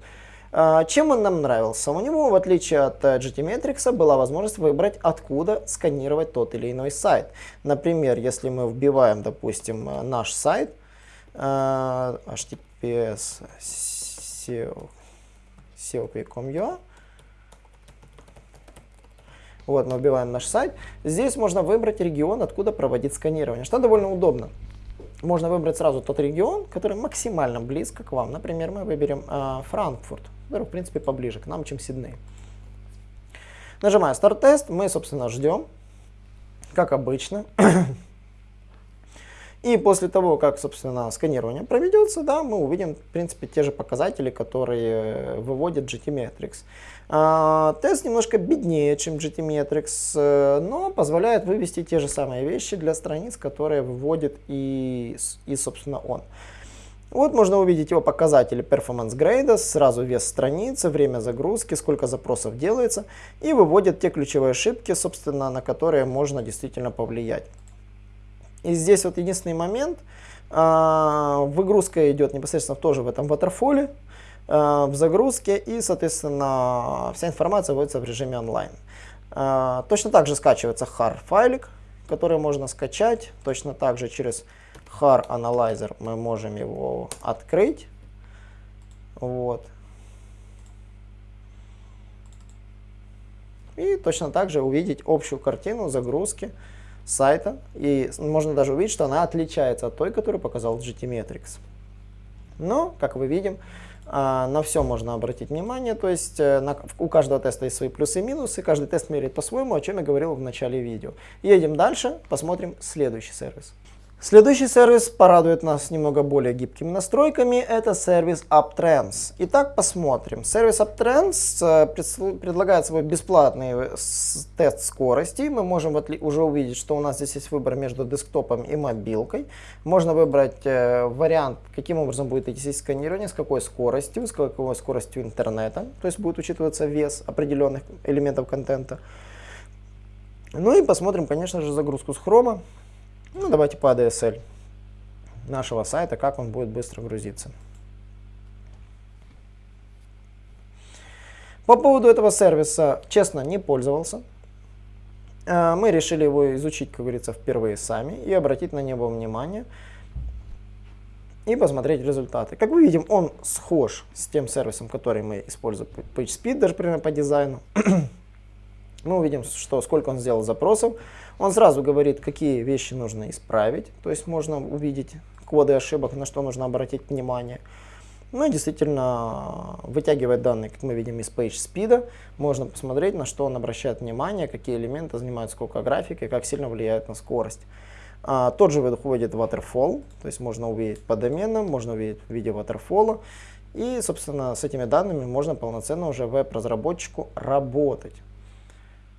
Speaker 1: А, чем он нам нравился? У него, в отличие от э, GTmetrix, была возможность выбрать, откуда сканировать тот или иной сайт. Например, если мы вбиваем, допустим, э, наш сайт, э, https seo.com.ua, вот, мы вбиваем наш сайт. Здесь можно выбрать регион, откуда проводить сканирование, что довольно удобно. Можно выбрать сразу тот регион, который максимально близко к вам. Например, мы выберем э, Франкфурт, который, в принципе, поближе к нам, чем Сидней. Нажимая старт-тест, мы, собственно, ждем, как обычно. И после того, как, собственно, сканирование проведется, да, мы увидим, в принципе, те же показатели, которые выводит GTmetrix. А, тест немножко беднее, чем GTmetrix, э, но позволяет вывести те же самые вещи для страниц, которые выводит и, и собственно, он. Вот можно увидеть его показатели Performance Grade, сразу вес страницы, время загрузки, сколько запросов делается, и выводит те ключевые ошибки, собственно, на которые можно действительно повлиять. И здесь вот единственный момент, а, выгрузка идет непосредственно тоже в этом а, в загрузке, и, соответственно, вся информация вводится в режиме онлайн. А, точно так же скачивается har файлик, который можно скачать. Точно так же через har Analyzer мы можем его открыть. Вот. И точно так же увидеть общую картину загрузки сайта. И можно даже увидеть, что она отличается от той, которую показал GTmetrix. Но, как мы видим, на все можно обратить внимание, то есть э, на, у каждого теста есть свои плюсы и минусы, каждый тест меряет по-своему, о чем я говорил в начале видео. Едем дальше, посмотрим следующий сервис. Следующий сервис порадует нас немного более гибкими настройками. Это сервис UpTrends. Итак, посмотрим. Сервис UpTrends э, предлагает свой бесплатный э, тест скорости. Мы можем уже увидеть, что у нас здесь есть выбор между десктопом и мобилкой. Можно выбрать э, вариант, каким образом будет идти сканирование, с какой скоростью, с какой скоростью интернета. То есть будет учитываться вес определенных элементов контента. Ну и посмотрим, конечно же, загрузку с хрома. Ну, давайте по ADSL нашего сайта, как он будет быстро грузиться. По поводу этого сервиса, честно, не пользовался. А, мы решили его изучить, как говорится, впервые сами и обратить на него внимание и посмотреть результаты. Как мы видим, он схож с тем сервисом, который мы используем PageSpeed, даже примерно по дизайну. мы увидим, что сколько он сделал запросов. Он сразу говорит, какие вещи нужно исправить. То есть можно увидеть коды ошибок, на что нужно обратить внимание. Ну и действительно вытягивает данные, как мы видим, из PageSpeed. Можно посмотреть, на что он обращает внимание, какие элементы занимают сколько графики, как сильно влияют на скорость. А, тот же выходит Waterfall, то есть можно увидеть по доменам, можно увидеть в виде Waterfall. И, собственно, с этими данными можно полноценно уже веб-разработчику работать.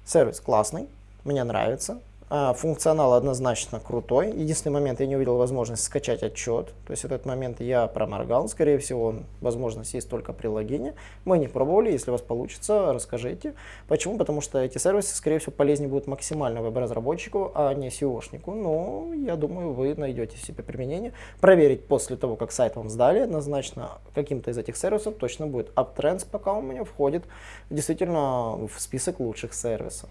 Speaker 1: Сервис классный, мне нравится. А, функционал однозначно крутой. Единственный момент, я не увидел возможность скачать отчет. То есть этот момент я проморгал. Скорее всего, возможность есть только при логине. Мы не пробовали. Если у вас получится, расскажите. Почему? Потому что эти сервисы, скорее всего, полезнее будут максимально веб-разработчику, а не SEOшнику. Но я думаю, вы найдете себе применение. Проверить после того, как сайт вам сдали, однозначно каким-то из этих сервисов точно будет. UpTrends пока у меня входит действительно в список лучших сервисов.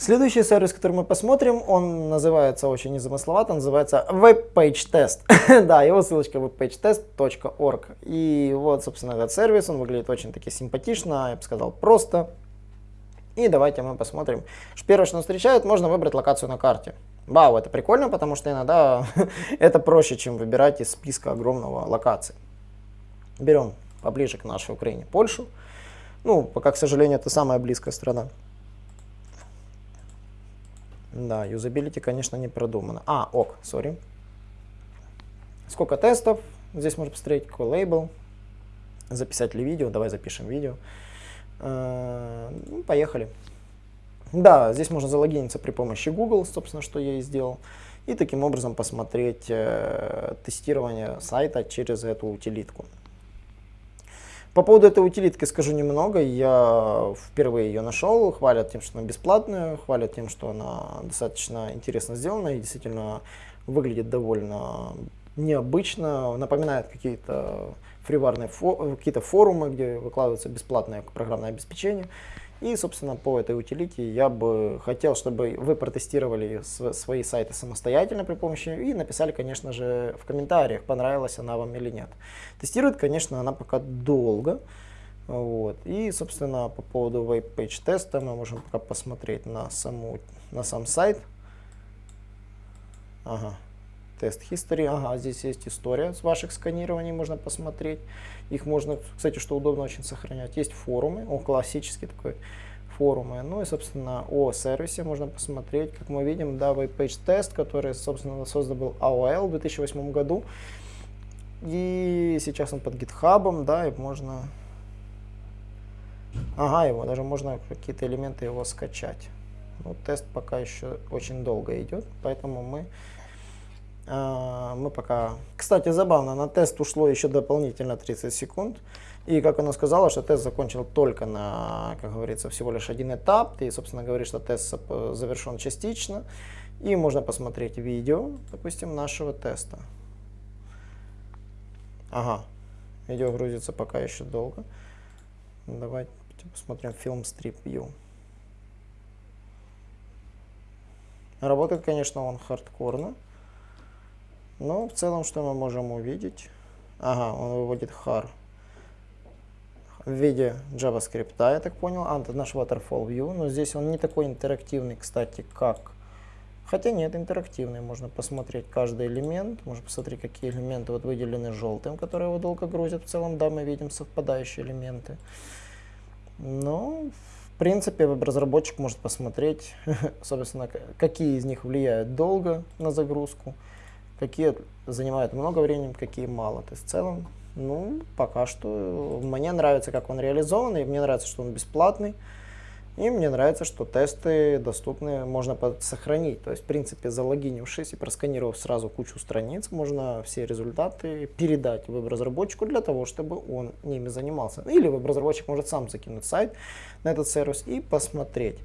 Speaker 1: Следующий сервис, который мы посмотрим, он называется очень незамысловато, называется Web Page Test. да, его ссылочка webpagetest.org. И вот, собственно, этот сервис, он выглядит очень таки симпатично, я бы сказал, просто. И давайте мы посмотрим. Первое, что нас встречает, можно выбрать локацию на карте. Вау, это прикольно, потому что иногда это проще, чем выбирать из списка огромного локаций. Берем поближе к нашей Украине Польшу. Ну, пока, к сожалению, это самая близкая страна. Да, юзабилити, конечно, не продумано. А, ок, сори. Сколько тестов? Здесь можно посмотреть, какой лейбл. Записать ли видео? Давай запишем видео. Э, ну, поехали. Да, здесь можно залогиниться при помощи Google, собственно, что я и сделал. И таким образом посмотреть э, тестирование сайта через эту утилитку. По поводу этой утилитки скажу немного. Я впервые ее нашел. Хвалят тем, что она бесплатная, хвалят тем, что она достаточно интересно сделана и действительно выглядит довольно необычно. Напоминает какие-то фриварные фо какие-то форумы, где выкладывается бесплатное программное обеспечение. И, собственно, по этой утилите я бы хотел, чтобы вы протестировали свои сайты самостоятельно при помощи и написали, конечно же, в комментариях, понравилась она вам или нет. Тестирует, конечно, она пока долго. Вот. И, собственно, по поводу Web Page теста мы можем пока посмотреть на, саму, на сам сайт. Ага. Тест History. Ага, здесь есть история с ваших сканирований, можно посмотреть. Их можно, кстати, что удобно очень сохранять. Есть форумы, о, классический такой форумы. Ну и, собственно, о сервисе можно посмотреть. Как мы видим, да, Page Test, который, собственно, создан был AOL в 2008 году. И сейчас он под GitHub, да, и можно... Ага, его даже можно какие-то элементы его скачать. Ну, тест пока еще очень долго идет, поэтому мы мы пока... Кстати, забавно, на тест ушло еще дополнительно 30 секунд. И как она сказала, что тест закончил только на, как говорится, всего лишь один этап. И, собственно, говорит, что тест завершен частично. И можно посмотреть видео, допустим, нашего теста. Ага, видео грузится пока еще долго. Давайте посмотрим фильм Strip View. Работает, конечно, он хардкорно. Но в целом, что мы можем увидеть? Ага, он выводит har в виде JavaScript, я так понял. А, это наш Waterfall View, но здесь он не такой интерактивный, кстати, как... Хотя нет, интерактивный, можно посмотреть каждый элемент, можно посмотреть, какие элементы вот выделены желтым, которые его долго грузят. В целом, да, мы видим совпадающие элементы. Но, в принципе, веб-разработчик может посмотреть, собственно, какие из них влияют долго на загрузку, какие занимают много времени, какие мало. То есть в целом, ну, пока что мне нравится, как он реализован, и мне нравится, что он бесплатный. И мне нравится, что тесты доступны, можно сохранить. То есть, в принципе, залогинившись и просканировав сразу кучу страниц, можно все результаты передать веб-разработчику для того, чтобы он ними занимался. Или веб-разработчик может сам закинуть сайт на этот сервис и посмотреть.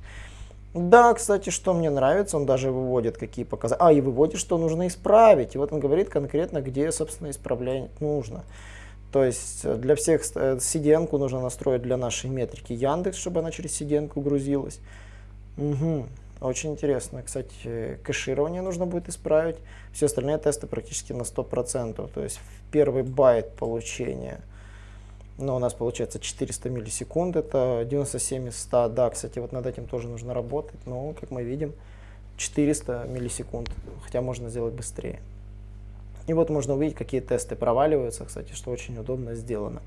Speaker 1: Да, кстати, что мне нравится, он даже выводит какие показатели. А, и выводит, что нужно исправить. И вот он говорит конкретно, где, собственно, исправлять нужно. То есть э, для всех CDN э, нужно настроить для нашей метрики Яндекс, чтобы она через CDN грузилась. Угу. Очень интересно. Кстати, кэширование нужно будет исправить. Все остальные тесты практически на 100%. То есть в первый байт получения – но у нас получается 400 миллисекунд, это 97 из 100. Да, кстати, вот над этим тоже нужно работать, но, как мы видим, 400 миллисекунд, хотя можно сделать быстрее. И вот можно увидеть, какие тесты проваливаются, кстати, что очень удобно сделано.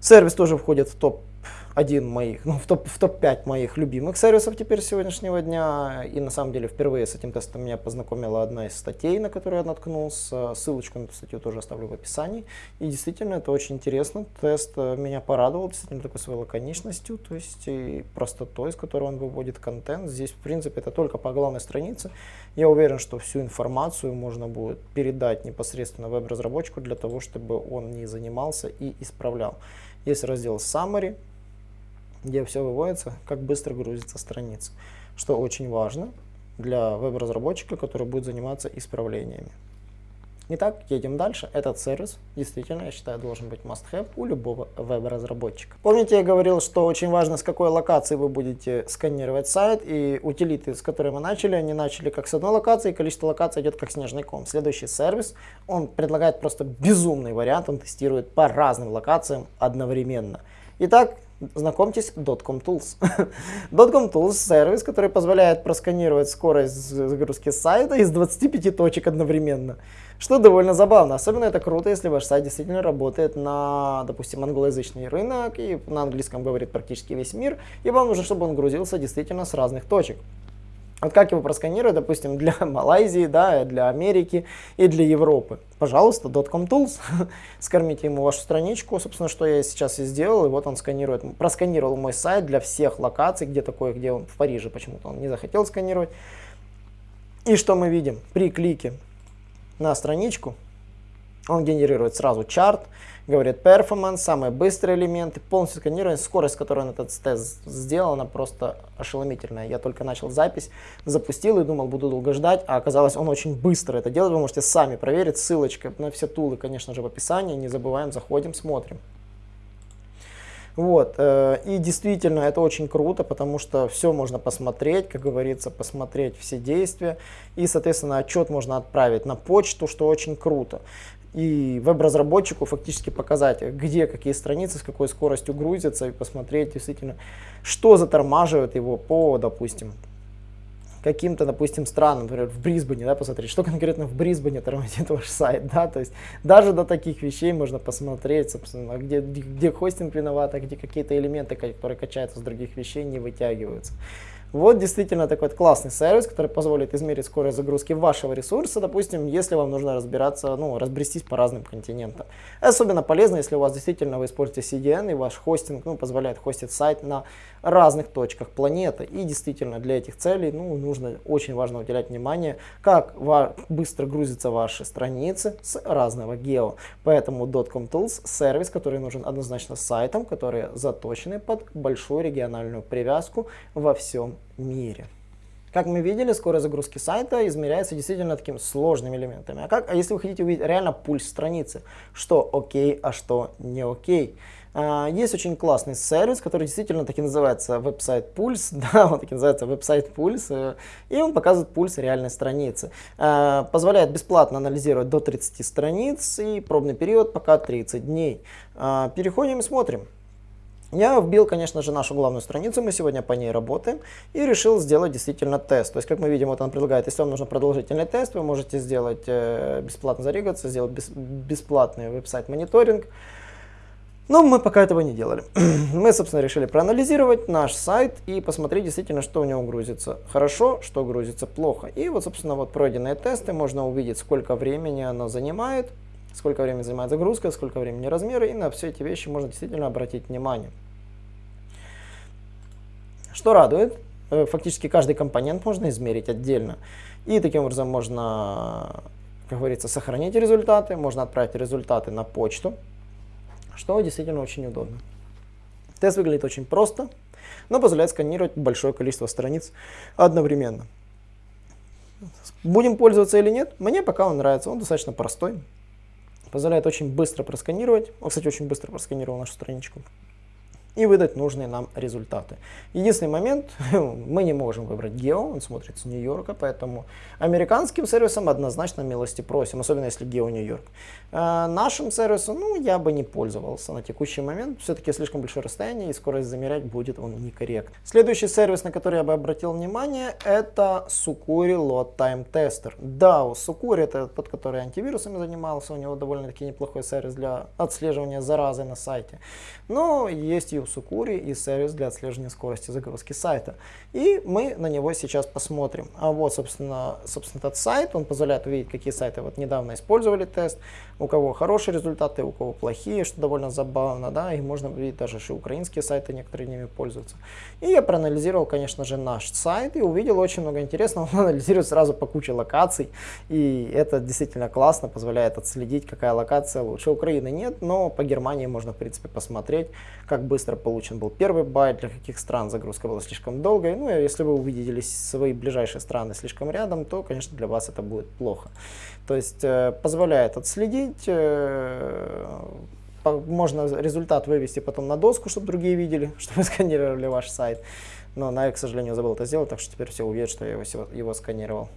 Speaker 1: Сервис тоже входит в топ один моих, ну, в топ-5 в топ моих любимых сервисов теперь сегодняшнего дня. И на самом деле впервые с этим тестом меня познакомила одна из статей, на которую я наткнулся. Ссылочку на эту статью тоже оставлю в описании. И действительно, это очень интересно. Тест э, меня порадовал, действительно, такой своей лаконичностью, то есть и простотой, с которой он выводит контент. Здесь, в принципе, это только по главной странице. Я уверен, что всю информацию можно будет передать непосредственно веб-разработчику для того, чтобы он не занимался и исправлял. Есть раздел Summary, где все выводится, как быстро грузится страница, что очень важно для веб-разработчика, который будет заниматься исправлениями. Итак, едем дальше. Этот сервис действительно, я считаю, должен быть must-have у любого веб-разработчика. Помните, я говорил, что очень важно, с какой локации вы будете сканировать сайт, и утилиты, с которой мы начали, они начали как с одной локации, и количество локаций идет как снежный ком. Следующий сервис, он предлагает просто безумный вариант, он тестирует по разным локациям одновременно. Итак, Знакомьтесь, Dotcom Tools. Dotcom Tools — сервис, который позволяет просканировать скорость загрузки сайта из 25 точек одновременно. Что довольно забавно. Особенно это круто, если ваш сайт действительно работает на, допустим, англоязычный рынок, и на английском говорит практически весь мир, и вам нужно, чтобы он грузился действительно с разных точек. Вот как его просканировать, допустим, для Малайзии, да, для Америки и для Европы. Пожалуйста, Dotcom Tools, скормите ему вашу страничку, собственно, что я сейчас и сделал, и вот он сканирует, просканировал мой сайт для всех локаций, где такое, где он в Париже почему-то он не захотел сканировать. И что мы видим? При клике на страничку он генерирует сразу чарт, говорит performance, самые быстрые элементы, полностью сканирование, скорость, с которой он этот тест сделал, она просто ошеломительная. Я только начал запись, запустил и думал, буду долго ждать, а оказалось, он очень быстро это делает. Вы можете сами проверить, ссылочка на все тулы, конечно же, в описании. Не забываем, заходим, смотрим. Вот, э, и действительно это очень круто, потому что все можно посмотреть, как говорится, посмотреть все действия, и, соответственно, отчет можно отправить на почту, что очень круто и веб-разработчику фактически показать, где какие страницы, с какой скоростью грузятся, и посмотреть действительно, что затормаживает его по, допустим, каким-то, допустим, странам, например, в Брисбене, да, посмотреть, что конкретно в Брисбене тормозит ваш сайт, да, то есть даже до таких вещей можно посмотреть, собственно, где, где хостинг виноват, а где какие-то элементы, которые качаются с других вещей, не вытягиваются. Вот действительно такой вот классный сервис, который позволит измерить скорость загрузки вашего ресурса, допустим, если вам нужно разбираться, ну, разбрестись по разным континентам. Особенно полезно, если у вас действительно вы используете CDN и ваш хостинг ну, позволяет хостить сайт на разных точках планеты. И действительно для этих целей ну, нужно очень важно уделять внимание, как быстро грузятся ваши страницы с разного гео. Поэтому Dotcom Tools сервис, который нужен однозначно сайтам, которые заточены под большую региональную привязку во всем мире. Как мы видели, скорость загрузки сайта измеряется действительно такими сложными элементами. А, как, а если вы хотите увидеть реально пульс страницы, что окей, а что не окей? А, есть очень классный сервис, который действительно таки называется веб-сайт пульс, да, он таки называется веб-сайт пульс, э, и он показывает пульс реальной страницы. А, позволяет бесплатно анализировать до 30 страниц и пробный период пока 30 дней. А, переходим и смотрим. Я вбил, конечно же, нашу главную страницу, мы сегодня по ней работаем, и решил сделать действительно тест. То есть, как мы видим, вот он предлагает, если вам нужен продолжительный тест, вы можете сделать э, бесплатно зарегаться, сделать бес, бесплатный веб-сайт мониторинг. Но мы пока этого не делали. мы, собственно, решили проанализировать наш сайт и посмотреть действительно, что у него грузится хорошо, что грузится плохо. И вот, собственно, вот пройденные тесты, можно увидеть, сколько времени оно занимает, сколько времени занимает загрузка, сколько времени размеры, и на все эти вещи можно действительно обратить внимание. Что радует, э, фактически каждый компонент можно измерить отдельно. И таким образом можно, как говорится, сохранить результаты, можно отправить результаты на почту, что действительно очень удобно. Тест выглядит очень просто, но позволяет сканировать большое количество страниц одновременно. Будем пользоваться или нет, мне пока он нравится, он достаточно простой, позволяет очень быстро просканировать. Он, кстати, очень быстро просканировал нашу страничку и выдать нужные нам результаты. Единственный момент, мы не можем выбрать гео, он смотрит с Нью-Йорка, поэтому американским сервисом однозначно милости просим, особенно если гео Нью-Йорк. А нашим сервисом, ну, я бы не пользовался на текущий момент, все-таки слишком большое расстояние и скорость замерять будет он некорректно. Следующий сервис, на который я бы обратил внимание, это Sucuri Load Time Tester. Да, у Sucuri это тот, который антивирусами занимался, у него довольно-таки неплохой сервис для отслеживания заразы на сайте. Но есть и у Сукури и сервис для отслеживания скорости загрузки сайта. И мы на него сейчас посмотрим. А вот, собственно, собственно этот сайт, он позволяет увидеть, какие сайты вот недавно использовали тест, у кого хорошие результаты, у кого плохие, что довольно забавно, да, и можно увидеть даже, что украинские сайты некоторые ними пользуются. И я проанализировал, конечно же, наш сайт и увидел очень много интересного. Он анализирует сразу по куче локаций, и это действительно классно, позволяет отследить, какая локация лучше. Украины нет, но по Германии можно, в принципе, посмотреть, как быстро получен был первый байт, для каких стран загрузка была слишком долгой. Ну, и если вы увидели свои ближайшие страны слишком рядом, то, конечно, для вас это будет плохо. То есть э, позволяет отследить, э, можно результат вывести потом на доску, чтобы другие видели, чтобы сканировали ваш сайт. Но на, к сожалению, забыл это сделать, так что теперь все увидят, что я его, его сканировал.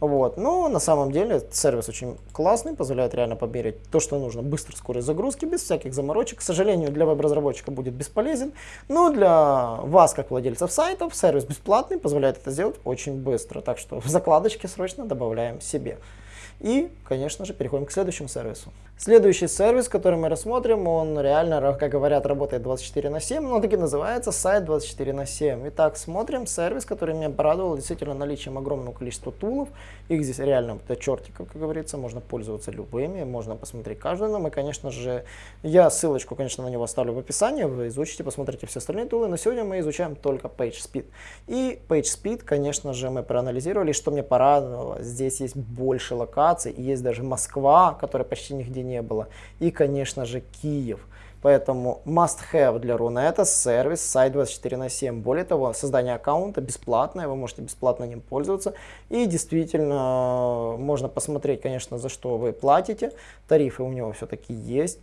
Speaker 1: Вот. Но на самом деле сервис очень классный, позволяет реально померить то, что нужно. Быструю скорость загрузки, без всяких заморочек. К сожалению, для веб-разработчика будет бесполезен, но для вас, как владельцев сайтов, сервис бесплатный, позволяет это сделать очень быстро. Так что в закладочке срочно добавляем себе. И, конечно же, переходим к следующему сервису. Следующий сервис, который мы рассмотрим, он реально, как говорят, работает 24 на 7, но таки называется сайт 24 на 7. Итак, смотрим сервис, который меня порадовал действительно наличием огромного количества тулов. Их здесь реально до чертиков, как говорится, можно пользоваться любыми, можно посмотреть каждый. Но мы, конечно же, я ссылочку, конечно, на него оставлю в описании, вы изучите, посмотрите все остальные тулы. Но сегодня мы изучаем только PageSpeed. И PageSpeed, конечно же, мы проанализировали, что мне порадовало. Здесь есть больше локаций, и есть даже Москва, которая почти нигде не было. И, конечно же, Киев. Поэтому must-have для Рунета сервис сайт 24 на 7. Более того, создание аккаунта бесплатное, вы можете бесплатно ним пользоваться. И действительно, можно посмотреть, конечно, за что вы платите. Тарифы у него все-таки есть.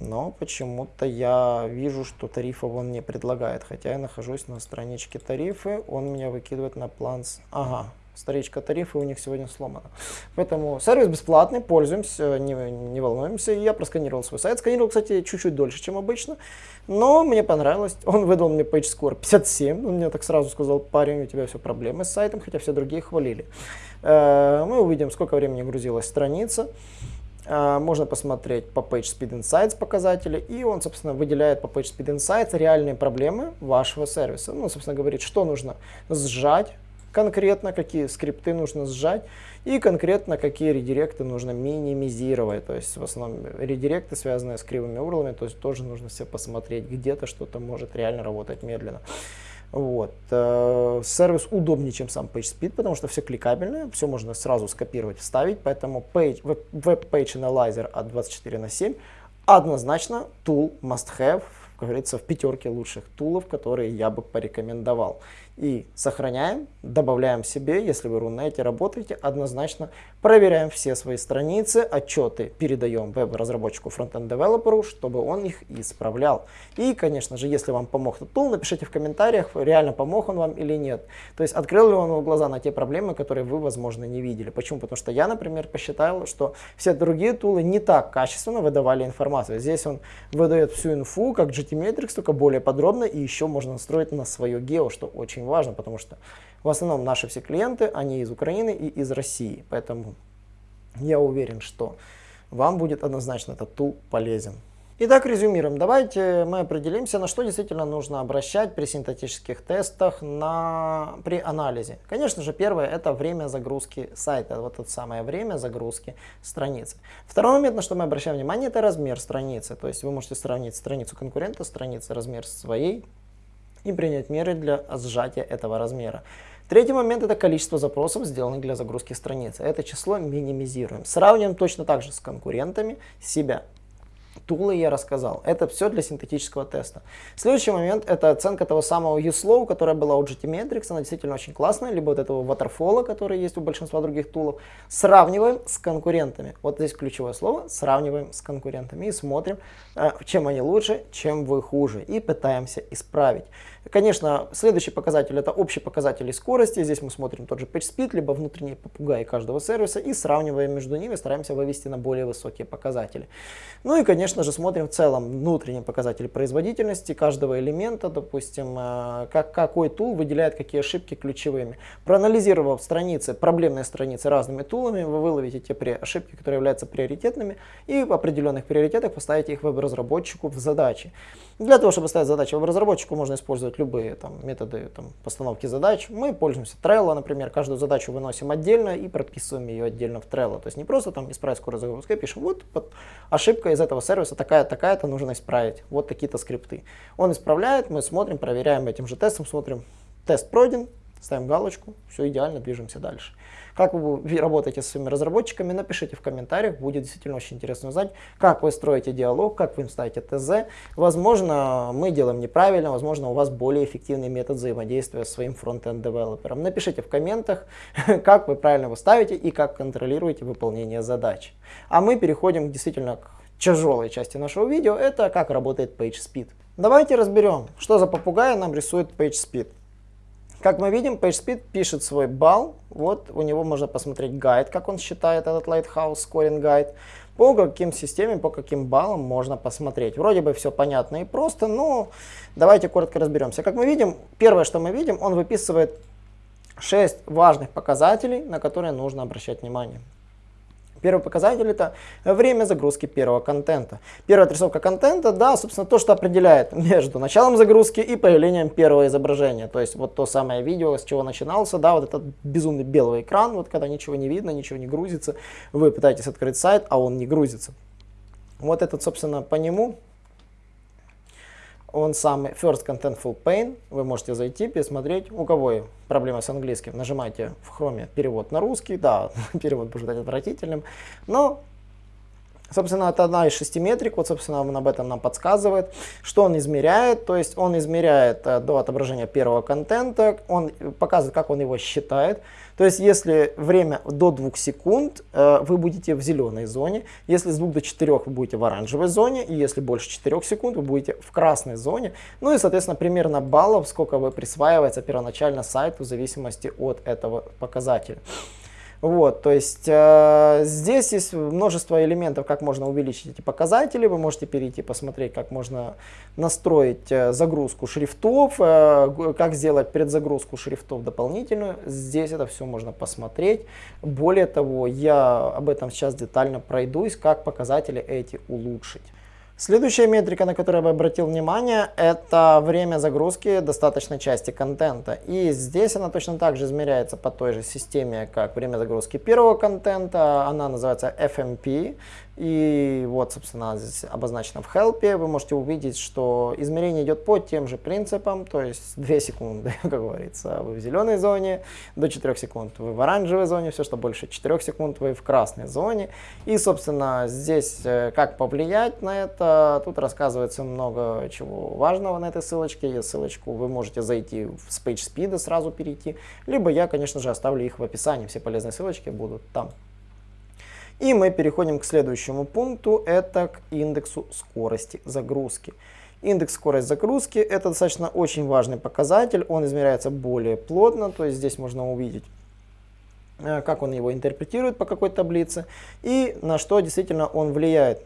Speaker 1: Но почему-то я вижу, что тарифов он не предлагает. Хотя я нахожусь на страничке тарифы, он меня выкидывает на план... Ага, Старичка тарифы у них сегодня сломана. Поэтому сервис бесплатный, пользуемся, не, не волнуемся. Я просканировал свой сайт. Сканировал, кстати, чуть-чуть дольше, чем обычно. Но мне понравилось. Он выдал мне PageScore 57. Он мне так сразу сказал, парень, у тебя все проблемы с сайтом, хотя все другие хвалили. Э, мы увидим, сколько времени грузилась страница. Э, можно посмотреть по PageSpeed Insights показатели, и он, собственно, выделяет по PageSpeed Insights реальные проблемы вашего сервиса. Ну, собственно, говорит, что нужно сжать, конкретно какие скрипты нужно сжать и конкретно какие редиректы нужно минимизировать. То есть в основном редиректы, связанные с кривыми урлами, то есть тоже нужно все посмотреть, где-то что-то может реально работать медленно. Вот. Э, сервис удобнее, чем сам PageSpeed, потому что все кликабельное, все можно сразу скопировать, вставить, поэтому page, Web Page Analyzer от 24 на 7 однозначно tool must have, как говорится, в пятерке лучших тулов, которые я бы порекомендовал и сохраняем, добавляем себе, если вы Рунете работаете, однозначно проверяем все свои страницы, отчеты передаем веб-разработчику фронтенд-девелоперу, чтобы он их исправлял. И, конечно же, если вам помог этот тул, напишите в комментариях, реально помог он вам или нет. То есть открыл ли он вам глаза на те проблемы, которые вы, возможно, не видели. Почему? Потому что я, например, посчитал, что все другие тулы не так качественно выдавали информацию. Здесь он выдает всю инфу, как GTmetrix, только более подробно, и еще можно настроить на свое гео, что очень важно, потому что в основном наши все клиенты, они из Украины и из России. Поэтому я уверен, что вам будет однозначно этот тул полезен. Итак, резюмируем. Давайте мы определимся, на что действительно нужно обращать при синтетических тестах на, при анализе. Конечно же, первое это время загрузки сайта, вот это самое время загрузки страницы. Второй момент, на что мы обращаем внимание, это размер страницы. То есть вы можете сравнить страницу конкурента, страницы, размер своей и принять меры для сжатия этого размера. Третий момент это количество запросов, сделанных для загрузки страницы. Это число минимизируем. Сравниваем точно так же с конкурентами себя. Тулы я рассказал. Это все для синтетического теста. Следующий момент это оценка того самого USLOW, которая была у GTmetrix. Она действительно очень классная. Либо вот этого waterfall, который есть у большинства других тулов. Сравниваем с конкурентами. Вот здесь ключевое слово. Сравниваем с конкурентами. И смотрим, э, чем они лучше, чем вы хуже. И пытаемся исправить. Конечно, следующий показатель это общий показатель скорости. Здесь мы смотрим тот же PageSpeed, либо внутренние попугаи каждого сервиса и сравниваем между ними, стараемся вывести на более высокие показатели. Ну и, конечно же, смотрим в целом внутренние показатели производительности каждого элемента, допустим, э, как, какой тул выделяет какие ошибки ключевыми. Проанализировав страницы, проблемные страницы разными тулами, вы выловите те ошибки, которые являются приоритетными, и в определенных приоритетах поставите их веб-разработчику в задачи. Для того, чтобы ставить задачи веб-разработчику, можно использовать любые там, методы там, постановки задач. Мы пользуемся Trello, например, каждую задачу выносим отдельно и прописываем ее отдельно в Trello. То есть не просто там исправить скорость загрузки, а пишем, вот под ошибка из этого сервиса такая-такая-то нужно исправить, вот такие-то скрипты. Он исправляет, мы смотрим, проверяем этим же тестом, смотрим, тест пройден, ставим галочку, все идеально, движемся дальше. Как вы работаете с своими разработчиками, напишите в комментариях, будет действительно очень интересно узнать, как вы строите диалог, как вы им ставите ТЗ. Возможно, мы делаем неправильно, возможно, у вас более эффективный метод взаимодействия с своим фронтенд девелопером. Напишите в комментах, как вы правильно его ставите и как контролируете выполнение задач. А мы переходим действительно к тяжелой части нашего видео, это как работает PageSpeed. Давайте разберем, что за попугай нам рисует PageSpeed. Как мы видим, PageSpeed пишет свой балл. Вот у него можно посмотреть гайд, как он считает этот Lighthouse Scoring Guide. По каким системам, по каким баллам можно посмотреть. Вроде бы все понятно и просто, но давайте коротко разберемся. Как мы видим, первое, что мы видим, он выписывает 6 важных показателей, на которые нужно обращать внимание. Первый показатель это время загрузки первого контента. Первая отрисовка контента, да, собственно, то, что определяет между началом загрузки и появлением первого изображения. То есть вот то самое видео, с чего начинался, да, вот этот безумный белый экран, вот когда ничего не видно, ничего не грузится, вы пытаетесь открыть сайт, а он не грузится. Вот этот, собственно, по нему он самый First Contentful Pane. Вы можете зайти, пересмотреть. У кого проблемы с английским, нажимайте в хроме перевод на русский. Да, перевод будет отвратительным. Но Собственно, это одна из шести метрик, вот, собственно, он об этом нам подсказывает. Что он измеряет? То есть он измеряет э, до отображения первого контента, он показывает, как он его считает. То есть если время до 2 секунд, э, вы будете в зеленой зоне, если с 2 до 4 вы будете в оранжевой зоне, и если больше 4 секунд, вы будете в красной зоне. Ну и, соответственно, примерно баллов, сколько вы присваивается первоначально сайту в зависимости от этого показателя. Вот, то есть э, здесь есть множество элементов, как можно увеличить эти показатели. Вы можете перейти посмотреть, как можно настроить э, загрузку шрифтов, э, как сделать предзагрузку шрифтов дополнительную. Здесь это все можно посмотреть. Более того, я об этом сейчас детально пройдусь, как показатели эти улучшить. Следующая метрика, на которую я бы обратил внимание, это время загрузки достаточной части контента. И здесь она точно так же измеряется по той же системе, как время загрузки первого контента. Она называется FMP. И вот, собственно, здесь обозначено в help. Вы можете увидеть, что измерение идет по тем же принципам, то есть 2 секунды, как говорится, вы в зеленой зоне, до 4 секунд вы в оранжевой зоне, все, что больше 4 секунд вы в красной зоне. И, собственно, здесь э, как повлиять на это, тут рассказывается много чего важного на этой ссылочке. Ссылочку вы можете зайти в и сразу перейти, либо я, конечно же, оставлю их в описании, все полезные ссылочки будут там. И мы переходим к следующему пункту, это к индексу скорости загрузки. Индекс скорость загрузки это достаточно очень важный показатель, он измеряется более плотно, то есть здесь можно увидеть э, как он его интерпретирует по какой таблице и на что действительно он влияет.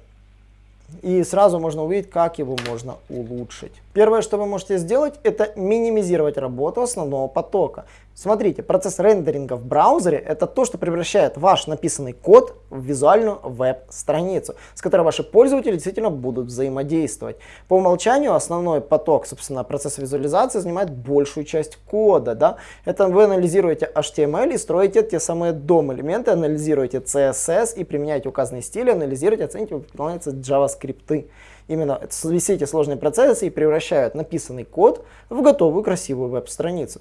Speaker 1: И сразу можно увидеть, как его можно улучшить. Первое, что вы можете сделать, это минимизировать работу основного потока. Смотрите, процесс рендеринга в браузере это то, что превращает ваш написанный код в визуальную веб-страницу, с которой ваши пользователи действительно будут взаимодействовать. По умолчанию основной поток, собственно, процесса визуализации занимает большую часть кода. Да? Это вы анализируете HTML и строите те самые DOM-элементы, анализируете CSS и применяете указанные стили, анализируете, оцените, выполняются JavaScript именно все эти сложные процессы и превращают написанный код в готовую красивую веб-страницу.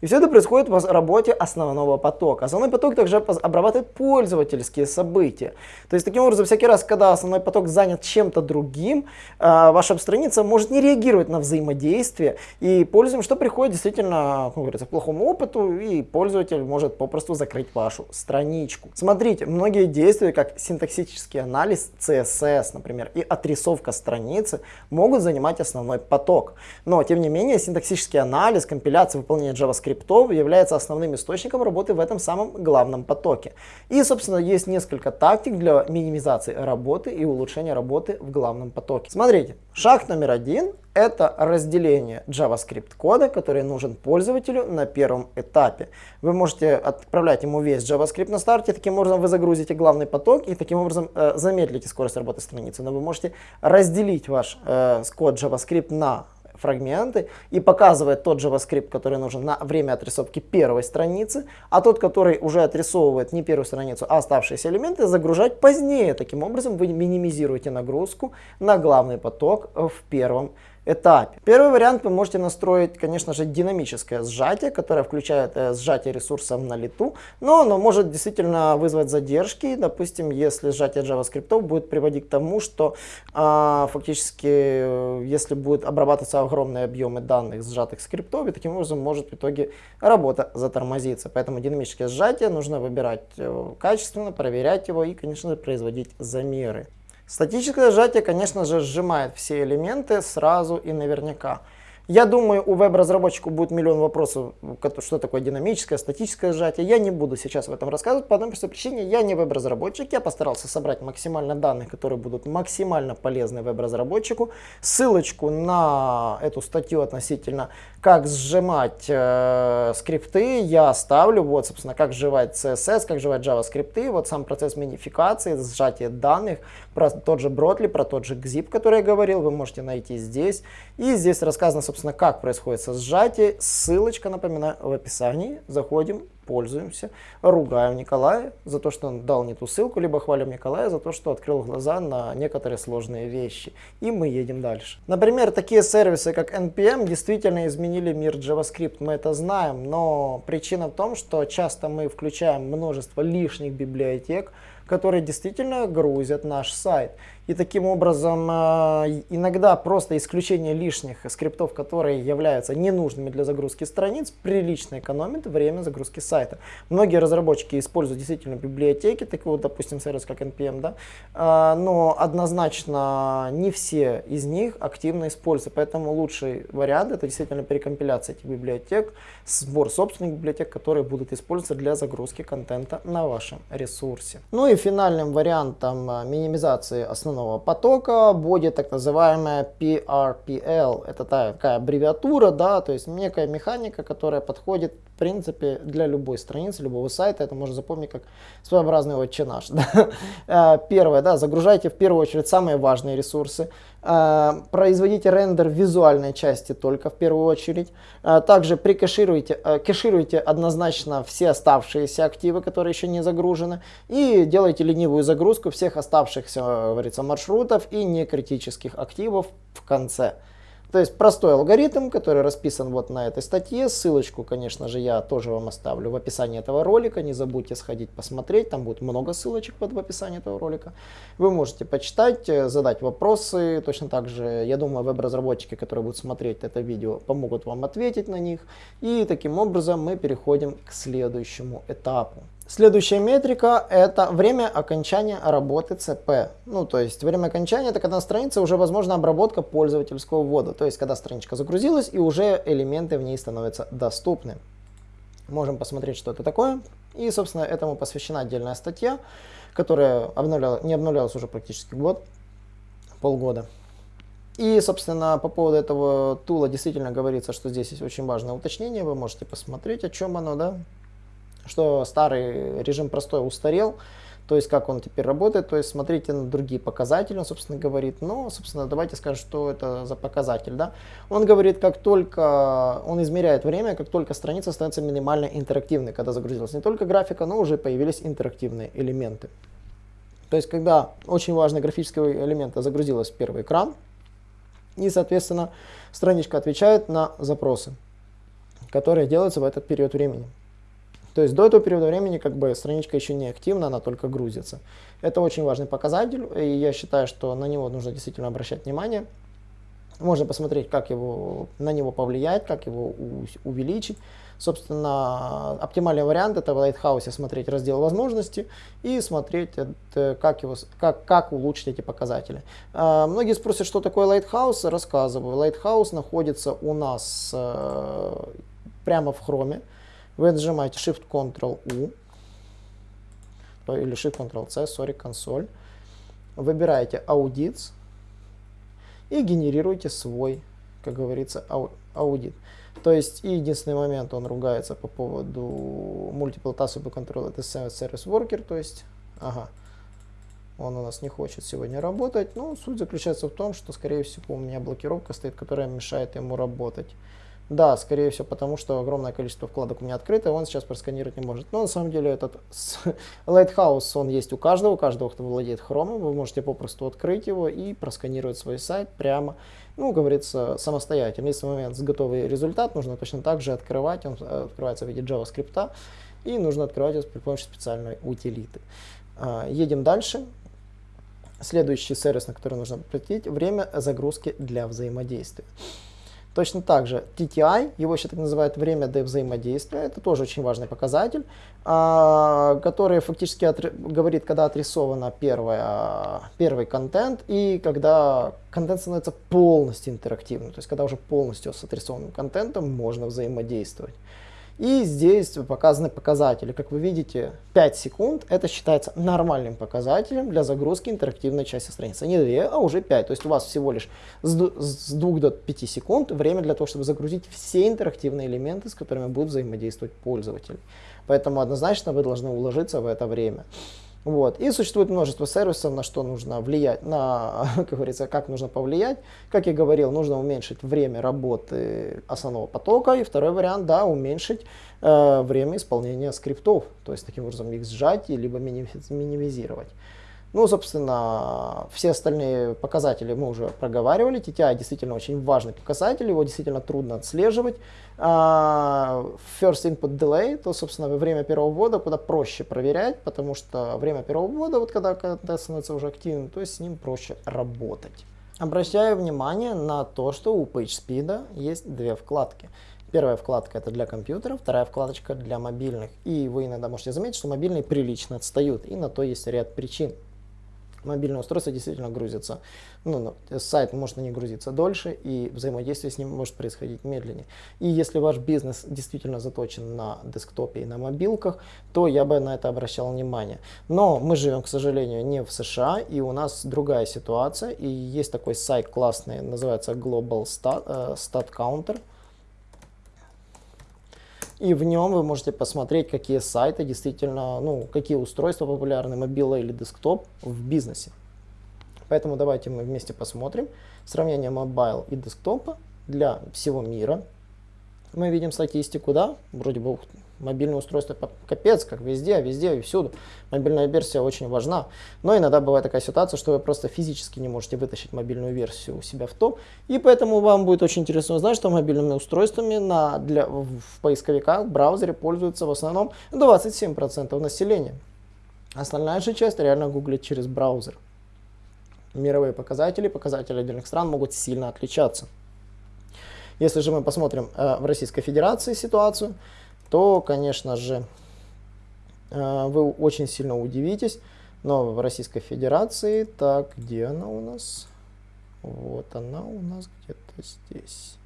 Speaker 1: И все это происходит в работе основного потока. Основной поток также обрабатывает пользовательские события. То есть, таким образом, всякий раз, когда основной поток занят чем-то другим, а, ваша страница может не реагировать на взаимодействие, и пользуем, что приходит действительно, как говорится, к плохому опыту, и пользователь может попросту закрыть вашу страничку. Смотрите, многие действия, как синтаксический анализ, CSS, например, и отрисовка страницы, могут занимать основной поток. Но, тем не менее, синтаксический анализ, компиляция, выполнение JavaScript скриптов является основным источником работы в этом самом главном потоке. И, собственно, есть несколько тактик для минимизации работы и улучшения работы в главном потоке. Смотрите, шаг номер один это разделение JavaScript кода, который нужен пользователю на первом этапе. Вы можете отправлять ему весь JavaScript на старте, таким образом вы загрузите главный поток и таким образом э, замедлите скорость работы страницы. Но вы можете разделить ваш э, код JavaScript на фрагменты и показывает тот JavaScript, который нужен на время отрисовки первой страницы, а тот, который уже отрисовывает не первую страницу, а оставшиеся элементы, загружать позднее. Таким образом вы минимизируете нагрузку на главный поток в первом этапе. Первый вариант вы можете настроить, конечно же, динамическое сжатие, которое включает э, сжатие ресурсов на лету, но оно может действительно вызвать задержки. Допустим, если сжатие JavaScript будет приводить к тому, что э, фактически, если будет обрабатываться огромные объемы данных сжатых скриптов, и таким образом может в итоге работа затормозиться. Поэтому динамическое сжатие нужно выбирать э, качественно, проверять его и, конечно же, производить замеры. Статическое сжатие, конечно же, сжимает все элементы сразу и наверняка. Я думаю, у веб-разработчика будет миллион вопросов, что такое динамическое, статическое сжатие. Я не буду сейчас в этом рассказывать по одной простой причине. Я не веб-разработчик, я постарался собрать максимально данных, которые будут максимально полезны веб-разработчику. Ссылочку на эту статью относительно как сжимать э, скрипты я оставлю. Вот, собственно, как сжимать CSS, как сжимать JavaScript. Вот сам процесс минификации, сжатие данных, про тот же Бротли, про тот же Gzip, который я говорил, вы можете найти здесь. И здесь рассказано, собственно, как происходит сжатие. Ссылочка, напоминаю, в описании. Заходим, пользуемся, ругаем Николая за то, что он дал не ту ссылку, либо хвалим Николая за то, что открыл глаза на некоторые сложные вещи. И мы едем дальше. Например, такие сервисы, как NPM, действительно изменили мир JavaScript, мы это знаем, но причина в том, что часто мы включаем множество лишних библиотек, которые действительно грузят наш сайт. И таким образом э, иногда просто исключение лишних скриптов, которые являются ненужными для загрузки страниц, прилично экономит время загрузки сайта. Многие разработчики используют действительно библиотеки, такие вот, допустим, сервис как NPM, да, э, но однозначно не все из них активно используются, поэтому лучший вариант это действительно перекомпиляция этих библиотек, сбор собственных библиотек, которые будут использоваться для загрузки контента на вашем ресурсе. Ну и финальным вариантом э, минимизации основных основного потока будет так называемая PRPL. Это такая аббревиатура, да, то есть некая механика, которая подходит в принципе для любой страницы, любого сайта. Это можно запомнить как своеобразный отче наш. Да? Э, первое, да, загружайте в первую очередь самые важные ресурсы. Э, производите рендер визуальной части только в первую очередь. Э, также прикешируйте, кешируйте однозначно все оставшиеся активы, которые еще не загружены. И делайте ленивую загрузку всех оставшихся, говорится, маршрутов и некритических активов в конце. То есть простой алгоритм, который расписан вот на этой статье. Ссылочку, конечно же, я тоже вам оставлю в описании этого ролика. Не забудьте сходить посмотреть, там будет много ссылочек под в описании этого ролика. Вы можете почитать, э, задать вопросы. Точно так же, я думаю, веб-разработчики, которые будут смотреть это видео, помогут вам ответить на них. И таким образом мы переходим к следующему этапу. Следующая метрика это время окончания работы ЦП. Ну, то есть время окончания это когда на странице уже возможна обработка пользовательского ввода. То есть когда страничка загрузилась и уже элементы в ней становятся доступны. Можем посмотреть, что это такое. И, собственно, этому посвящена отдельная статья, которая обновляла, не обновлялась уже практически год, полгода. И, собственно, по поводу этого тула действительно говорится, что здесь есть очень важное уточнение. Вы можете посмотреть, о чем оно, да что старый режим простой устарел, то есть как он теперь работает, то есть смотрите на другие показатели, он, собственно, говорит, ну, собственно, давайте скажем, что это за показатель, да. Он говорит, как только, он измеряет время, как только страница становится минимально интерактивной, когда загрузилась не только графика, но уже появились интерактивные элементы. То есть, когда очень важный графический элемент загрузилась в первый экран, и, соответственно, страничка отвечает на запросы, которые делаются в этот период времени. То есть до этого периода времени как бы страничка еще не активна, она только грузится. Это очень важный показатель, и я считаю, что на него нужно действительно обращать внимание. Можно посмотреть, как его, на него повлиять, как его увеличить. Собственно, оптимальный вариант это в Lighthouse смотреть раздел возможности и смотреть, как, его, как, как улучшить эти показатели. А, многие спросят, что такое Lighthouse, рассказываю. Lighthouse находится у нас э, прямо в Chrome. Вы нажимаете Shift-Ctrl-U или Shift-Ctrl-C, sorry, консоль. Выбираете Audits и генерируете свой как говорится, аудит. То есть, и единственный момент, он ругается по поводу Multiple Task Control, это Service Worker, то есть, ага, он у нас не хочет сегодня работать. Ну, суть заключается в том, что, скорее всего, у меня блокировка стоит, которая мешает ему работать. Да, скорее всего, потому что огромное количество вкладок у меня открыто, он сейчас просканировать не может. Но на самом деле этот Lighthouse, он есть у каждого, у каждого, кто владеет Chrome, вы можете попросту открыть его и просканировать свой сайт прямо, ну, говорится, самостоятельно. Если момент готовый результат, нужно точно так же открывать, он э, открывается в виде JavaScript, и нужно открывать его при помощи специальной утилиты. А, едем дальше. Следующий сервис, на который нужно обратить, время загрузки для взаимодействия. Точно так же TTI, его еще так называют время до взаимодействия, это тоже очень важный показатель, а, который фактически говорит, когда отрисовано первое, первый контент и когда контент становится полностью интерактивным, то есть когда уже полностью с отрисованным контентом можно взаимодействовать. И здесь показаны показатели. Как вы видите, 5 секунд это считается нормальным показателем для загрузки интерактивной части страницы. Не 2, а уже 5. То есть у вас всего лишь с 2 до 5 секунд время для того, чтобы загрузить все интерактивные элементы, с которыми будет взаимодействовать пользователь. Поэтому однозначно вы должны уложиться в это время. Вот. И существует множество сервисов, на что нужно влиять, на, как говорится, как нужно повлиять. Как я говорил, нужно уменьшить время работы основного потока. И второй вариант, да, уменьшить э, время исполнения скриптов. То есть таким образом их сжать, либо минимизировать. Ну, собственно, все остальные показатели мы уже проговаривали. TTI действительно очень важный показатель, его действительно трудно отслеживать. А, first Input Delay, то, собственно, время первого ввода куда проще проверять, потому что время первого ввода, вот когда контент становится уже активным, то есть с ним проще работать. Обращаю внимание на то, что у PageSpeed есть две вкладки. Первая вкладка это для компьютера, вторая вкладочка для мобильных. И вы иногда можете заметить, что мобильные прилично отстают, и на то есть ряд причин мобильное устройство действительно грузится. Ну, сайт может на не грузиться дольше, и взаимодействие с ним может происходить медленнее. И если ваш бизнес действительно заточен на десктопе и на мобилках, то я бы на это обращал внимание. Но мы живем, к сожалению, не в США, и у нас другая ситуация. И есть такой сайт классный, называется Global Stat, э, Stat Counter. И в нем вы можете посмотреть, какие сайты действительно, ну, какие устройства популярны, мобила или десктоп в бизнесе. Поэтому давайте мы вместе посмотрим сравнение mobile и десктопа для всего мира. Мы видим статистику, да, вроде бы Мобильное устройство капец, как везде, везде и всюду. Мобильная версия очень важна. Но иногда бывает такая ситуация, что вы просто физически не можете вытащить мобильную версию у себя в топ. И поэтому вам будет очень интересно узнать, что мобильными устройствами на, для, в поисковиках, в браузере пользуются в основном 27% населения. Остальная же часть реально гуглит через браузер. Мировые показатели, показатели отдельных стран могут сильно отличаться. Если же мы посмотрим э, в Российской Федерации ситуацию, то, конечно же, э, вы очень сильно удивитесь, но в Российской Федерации, так, где она у нас? Вот она у нас где-то здесь.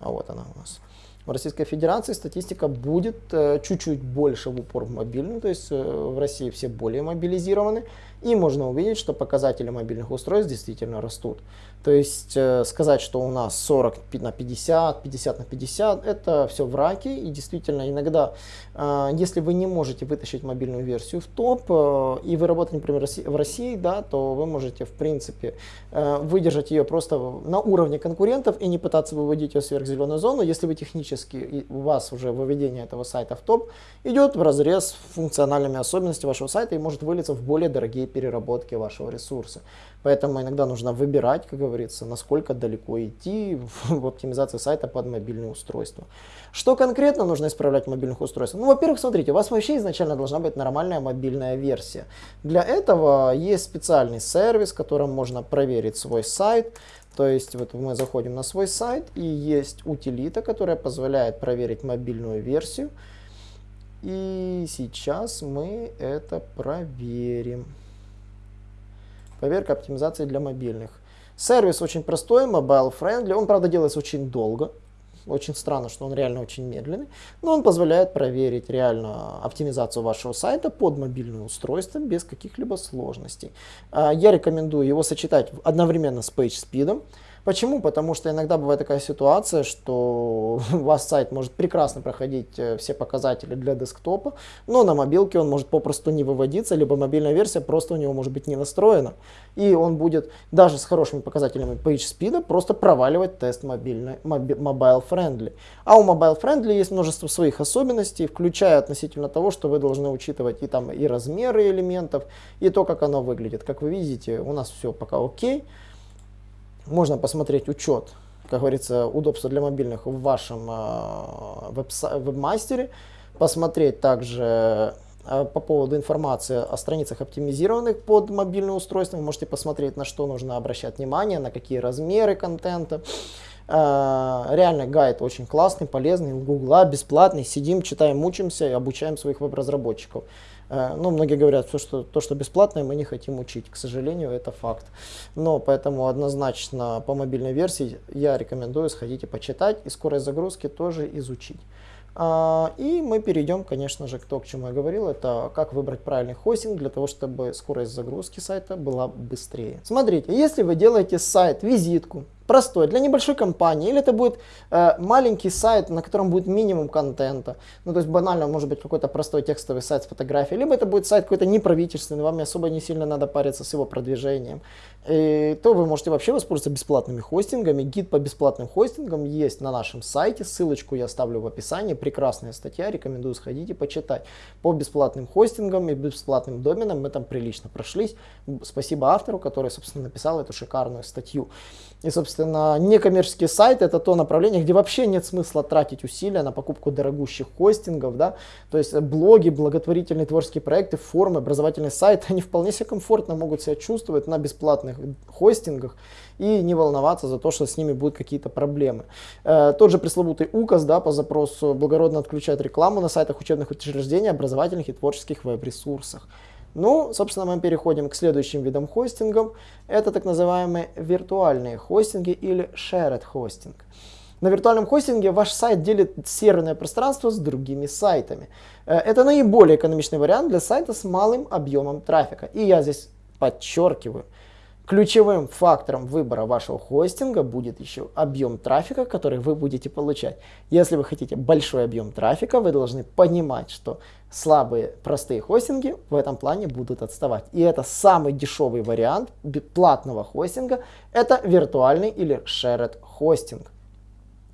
Speaker 1: А вот она у нас. В Российской Федерации статистика будет э, чуть-чуть больше в упор в мобильную, то есть э, в России все более мобилизированы, и можно увидеть, что показатели мобильных устройств действительно растут. То есть э, сказать, что у нас 40 на 50, 50 на 50, это все враки. И действительно иногда, э, если вы не можете вытащить мобильную версию в топ, э, и вы работаете, например, в России, да, то вы можете, в принципе, выдержать ее просто на уровне конкурентов и не пытаться выводить ее в сверхзеленую зону, если вы технически, у вас уже выведение этого сайта в топ идет в разрез функциональными особенностями вашего сайта и может вылиться в более дорогие переработки вашего ресурса. Поэтому иногда нужно выбирать, как говорится, насколько далеко идти в оптимизации сайта под мобильное устройство. Что конкретно нужно исправлять в мобильных устройствах? Ну, во-первых, смотрите, у вас вообще изначально должна быть нормальная мобильная версия. Для этого есть специальный сервис, которым можно проверить свой сайт. То есть вот мы заходим на свой сайт и есть утилита, которая позволяет проверить мобильную версию. И сейчас мы это проверим. Проверка оптимизации для мобильных. Сервис очень простой, mobile friendly. Он, правда, делается очень долго. Очень странно, что он реально очень медленный. Но он позволяет проверить реально оптимизацию вашего сайта под мобильное устройство без каких-либо сложностей. А, я рекомендую его сочетать одновременно с PageSpeed. Почему? Потому что иногда бывает такая ситуация, что у вас сайт может прекрасно проходить э, все показатели для десктопа, но на мобилке он может попросту не выводиться, либо мобильная версия просто у него может быть не настроена. И он будет даже с хорошими показателями PageSpeed просто проваливать тест мобильный, mobile friendly. А у mobile friendly есть множество своих особенностей, включая относительно того, что вы должны учитывать и там и размеры элементов, и то, как оно выглядит. Как вы видите, у нас все пока окей. Можно посмотреть учет, как говорится, удобства для мобильных в вашем э, веб-мастере. Посмотреть также э, по поводу информации о страницах оптимизированных под мобильное устройство. Вы можете посмотреть, на что нужно обращать внимание, на какие размеры контента. Э, реально гайд очень классный, полезный, у Гугла, бесплатный. Сидим, читаем, мучимся и обучаем своих веб-разработчиков. Э, ну, многие говорят, все, что, то, что бесплатное, мы не хотим учить. К сожалению, это факт. Но поэтому однозначно по мобильной версии я рекомендую сходить и почитать, и скорость загрузки тоже изучить. А, и мы перейдем, конечно же, к тому, к чему я говорил, это как выбрать правильный хостинг для того, чтобы скорость загрузки сайта была быстрее. Смотрите, если вы делаете сайт, визитку, простой, для небольшой компании, или это будет э, маленький сайт, на котором будет минимум контента, ну то есть банально может быть какой-то простой текстовый сайт с фотографией, либо это будет сайт какой-то неправительственный, вам особо не сильно надо париться с его продвижением, и, то вы можете вообще воспользоваться бесплатными хостингами. Гид по бесплатным хостингам есть на нашем сайте, ссылочку я оставлю в описании, прекрасная статья, рекомендую сходить и почитать. По бесплатным хостингам и бесплатным доменам мы там прилично прошлись, спасибо автору, который, собственно, написал эту шикарную статью. И, собственно, некоммерческий сайт это то направление, где вообще нет смысла тратить усилия на покупку дорогущих хостингов, да, то есть блоги, благотворительные творческие проекты, форумы, образовательный сайт, они вполне себе комфортно могут себя чувствовать на бесплатных хостингах и не волноваться за то, что с ними будут какие-то проблемы. Э, тот же пресловутый указ да, по запросу благородно отключает рекламу на сайтах учебных учреждений, образовательных и творческих веб-ресурсах. Ну, собственно, мы переходим к следующим видам хостингов. Это так называемые виртуальные хостинги или shared hosting. На виртуальном хостинге ваш сайт делит серверное пространство с другими сайтами. Э, это наиболее экономичный вариант для сайта с малым объемом трафика. И я здесь подчеркиваю, Ключевым фактором выбора вашего хостинга будет еще объем трафика, который вы будете получать. Если вы хотите большой объем трафика, вы должны понимать, что слабые простые хостинги в этом плане будут отставать. И это самый дешевый вариант платного хостинга, это виртуальный или shared хостинг.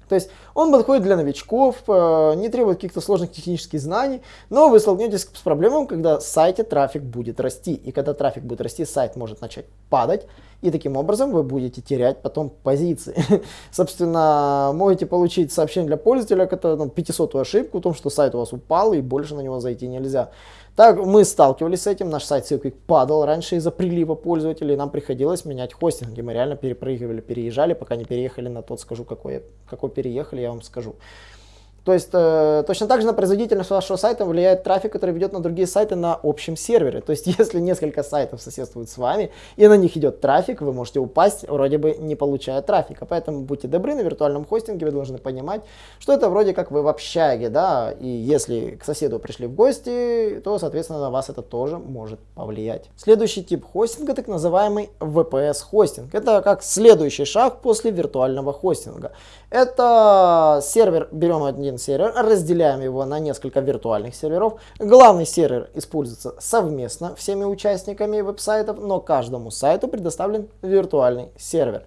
Speaker 1: То есть он подходит для новичков, э, не требует каких-то сложных технических знаний, но вы столкнетесь с проблемой, когда сайте трафик будет расти. И когда трафик будет расти, сайт может начать падать, и таким образом вы будете терять потом позиции. Собственно, можете получить сообщение для пользователя, это ну, 500 ошибку о том, что сайт у вас упал и больше на него зайти нельзя. Так, мы сталкивались с этим, наш сайт Silkwick падал раньше из-за прилива пользователей, нам приходилось менять хостинги, мы реально перепрыгивали, переезжали, пока не переехали на тот, скажу, какой, какой переехали, я вам скажу. То есть э, точно так же на производительность вашего сайта влияет трафик, который ведет на другие сайты на общем сервере. То есть если несколько сайтов соседствуют с вами и на них идет трафик, вы можете упасть, вроде бы не получая трафика. Поэтому будьте добры, на виртуальном хостинге вы должны понимать, что это вроде как вы в общаге, да, и если к соседу пришли в гости, то, соответственно, на вас это тоже может повлиять. Следующий тип хостинга, так называемый VPS хостинг. Это как следующий шаг после виртуального хостинга. Это сервер, берем один сервер, разделяем его на несколько виртуальных серверов. Главный сервер используется совместно всеми участниками веб-сайтов, но каждому сайту предоставлен виртуальный сервер.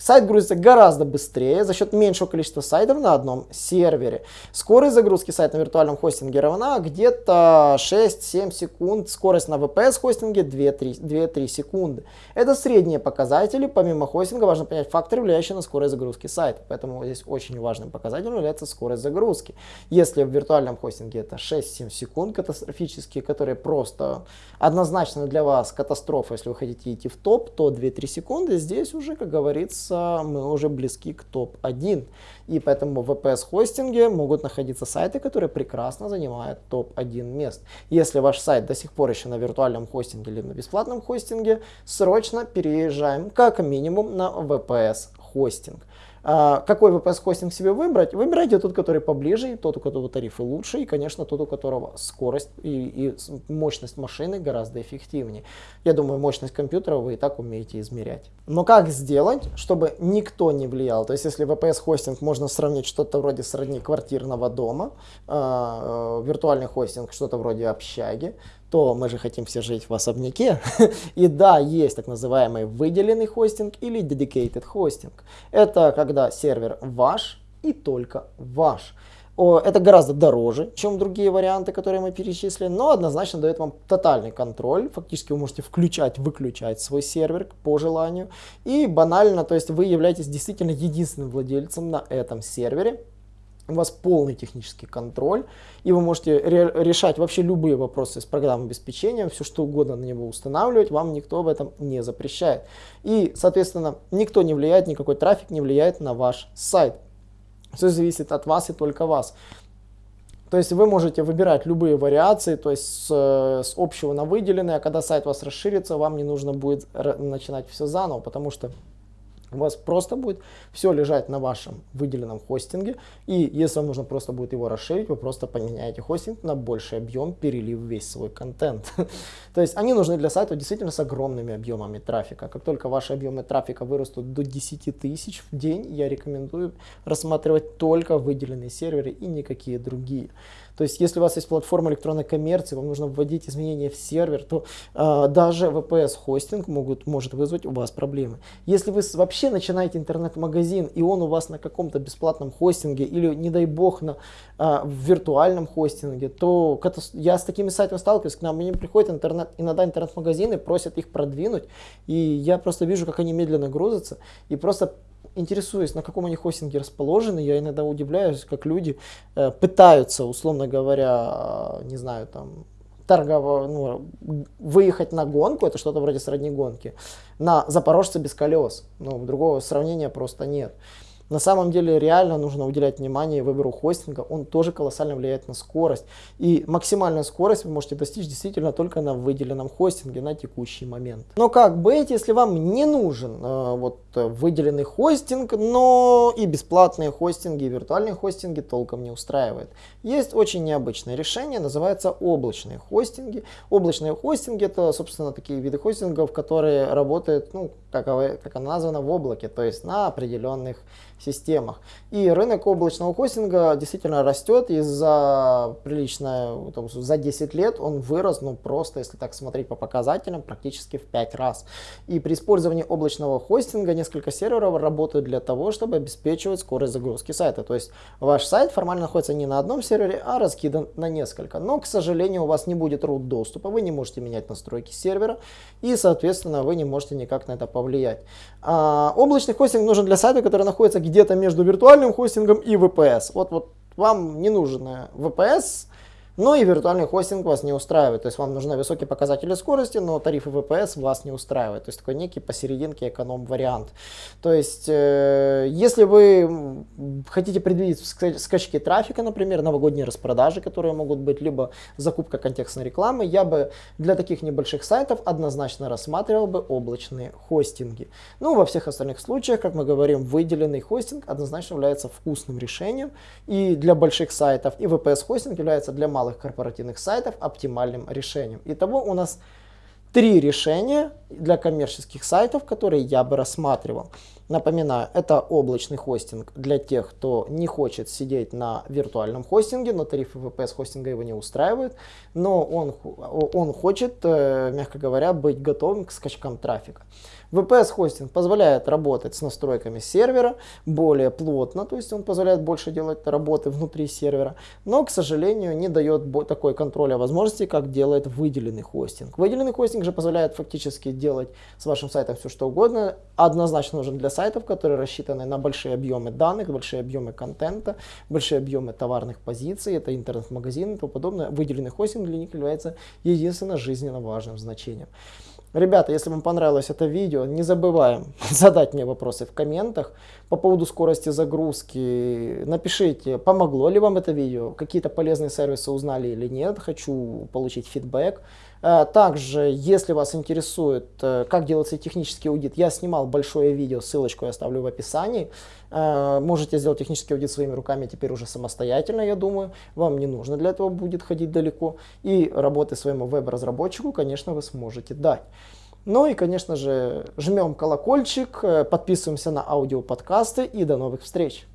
Speaker 1: Сайт грузится гораздо быстрее за счет меньшего количества сайтов на одном сервере. Скорость загрузки сайта на виртуальном хостинге равна где-то 6-7 секунд. Скорость на VPS хостинге 2-3 секунды. Это средние показатели. Помимо хостинга важно понять факторы, влияющие на скорость загрузки сайта. Поэтому здесь очень важным показателем является скорость загрузки. Если в виртуальном хостинге это 6-7 секунд катастрофические, которые просто однозначно для вас катастрофа, если вы хотите идти в топ, то 2-3 секунды здесь уже, как говорится, находиться, мы уже близки к топ-1. И поэтому в VPS-хостинге могут находиться сайты, которые прекрасно занимают топ-1 мест. Если ваш сайт до сих пор еще на виртуальном хостинге или на бесплатном хостинге, срочно переезжаем как минимум на VPS-хостинг. А, какой VPS-хостинг себе выбрать? Выбирайте тот, который поближе, тот, у которого тарифы лучше, и, конечно, тот, у которого скорость и, и мощность машины гораздо эффективнее. Я думаю, мощность компьютера вы и так умеете измерять. Но как сделать, чтобы никто не влиял? То есть, если VPS-хостинг можно сравнить что-то вроде сродни квартирного дома, э, виртуальный хостинг что-то вроде общаги, то мы же хотим все жить в особняке. И да, есть так называемый выделенный хостинг или dedicated хостинг. Это когда сервер ваш и только ваш. Это гораздо дороже, чем другие варианты, которые мы перечислили, но однозначно дает вам тотальный контроль. Фактически вы можете включать, выключать свой сервер по желанию. И банально, то есть вы являетесь действительно единственным владельцем на этом сервере у вас полный технический контроль, и вы можете ре решать вообще любые вопросы с программным обеспечением, все что угодно на него устанавливать, вам никто в этом не запрещает. И, соответственно, никто не влияет, никакой трафик не влияет на ваш сайт. Все зависит от вас и только вас. То есть вы можете выбирать любые вариации, то есть с, с общего на выделенное, а когда сайт у вас расширится, вам не нужно будет начинать все заново, потому что у вас просто будет все лежать на вашем выделенном хостинге. И если вам нужно просто будет его расширить, вы просто поменяете хостинг на больший объем, перелив весь свой контент. То есть они нужны для сайта действительно с огромными объемами трафика. Как только ваши объемы трафика вырастут до 10 тысяч в день, я рекомендую рассматривать только выделенные серверы и никакие другие. То есть, если у вас есть платформа электронной коммерции, вам нужно вводить изменения в сервер, то э, даже VPS-хостинг может вызвать у вас проблемы. Если вы вообще начинаете интернет-магазин, и он у вас на каком-то бесплатном хостинге, или, не дай бог, на э, виртуальном хостинге, то я с такими сайтами сталкиваюсь, к нам мне приходят интернет, иногда интернет-магазины, просят их продвинуть, и я просто вижу, как они медленно грузятся, и просто интересуюсь, на каком они хостинге расположены, я иногда удивляюсь, как люди э, пытаются, условно говоря, не знаю, там, торгово, ну, выехать на гонку, это что-то вроде сродни гонки, на Запорожце без колес. Ну, другого сравнения просто нет. На самом деле реально нужно уделять внимание выбору хостинга, он тоже колоссально влияет на скорость. И максимальную скорость вы можете достичь действительно только на выделенном хостинге на текущий момент. Но как быть, если вам не нужен э, вот выделенный хостинг, но и бесплатные хостинги, и виртуальные хостинги толком не устраивает. Есть очень необычное решение, называется облачные хостинги. Облачные хостинги это, собственно, такие виды хостингов, которые работают, ну, как, как она названа, в облаке, то есть на определенных системах. И рынок облачного хостинга действительно растет, и за приличное, за 10 лет он вырос, ну просто, если так смотреть по показателям, практически в 5 раз. И при использовании облачного хостинга несколько серверов работают для того, чтобы обеспечивать скорость загрузки сайта. То есть ваш сайт формально находится не на одном сервере, а раскидан на несколько. Но, к сожалению, у вас не будет root доступа, вы не можете менять настройки сервера, и, соответственно, вы не можете никак на это повлиять. А, облачный хостинг нужен для сайта, который находится где-то между виртуальным хостингом и VPS. Вот, вот вам не нужен VPS, но и виртуальный хостинг вас не устраивает. То есть вам нужны высокие показатели скорости, но тарифы VPS вас не устраивают. То есть такой некий посерединке эконом-вариант. То есть э, если вы хотите предвидеть скачки трафика, например, новогодние распродажи, которые могут быть, либо закупка контекстной рекламы, я бы для таких небольших сайтов однозначно рассматривал бы облачные хостинги. Ну, во всех остальных случаях, как мы говорим, выделенный хостинг однозначно является вкусным решением и для больших сайтов, и VPS-хостинг является для малых малых корпоративных сайтов оптимальным решением. Итого у нас три решения для коммерческих сайтов, которые я бы рассматривал. Напоминаю, это облачный хостинг для тех, кто не хочет сидеть на виртуальном хостинге, но тарифы VPS хостинга его не устраивают, но он, он хочет, э, мягко говоря, быть готовым к скачкам трафика. VPS хостинг позволяет работать с настройками сервера более плотно, то есть он позволяет больше делать работы внутри сервера, но, к сожалению, не дает такой контроля возможности, как делает выделенный хостинг. Выделенный хостинг же позволяет фактически делать с вашим сайтом все что угодно, однозначно нужен для сайтов, которые рассчитаны на большие объемы данных, большие объемы контента, большие объемы товарных позиций, это интернет-магазины и тому подобное. Выделенный хостинг для них является единственно жизненно важным значением. Ребята, если вам понравилось это видео, не забываем задать мне вопросы в комментах по поводу скорости загрузки. Напишите, помогло ли вам это видео, какие-то полезные сервисы узнали или нет, хочу получить фидбэк. Э, также, если вас интересует, э, как делается технический аудит, я снимал большое видео, ссылочку я оставлю в описании. Э, можете сделать технический аудит своими руками теперь уже самостоятельно, я думаю. Вам не нужно для этого будет ходить далеко. И работы своему веб-разработчику, конечно, вы сможете дать. Ну и, конечно же, жмем колокольчик, подписываемся на аудиоподкасты и до новых встреч!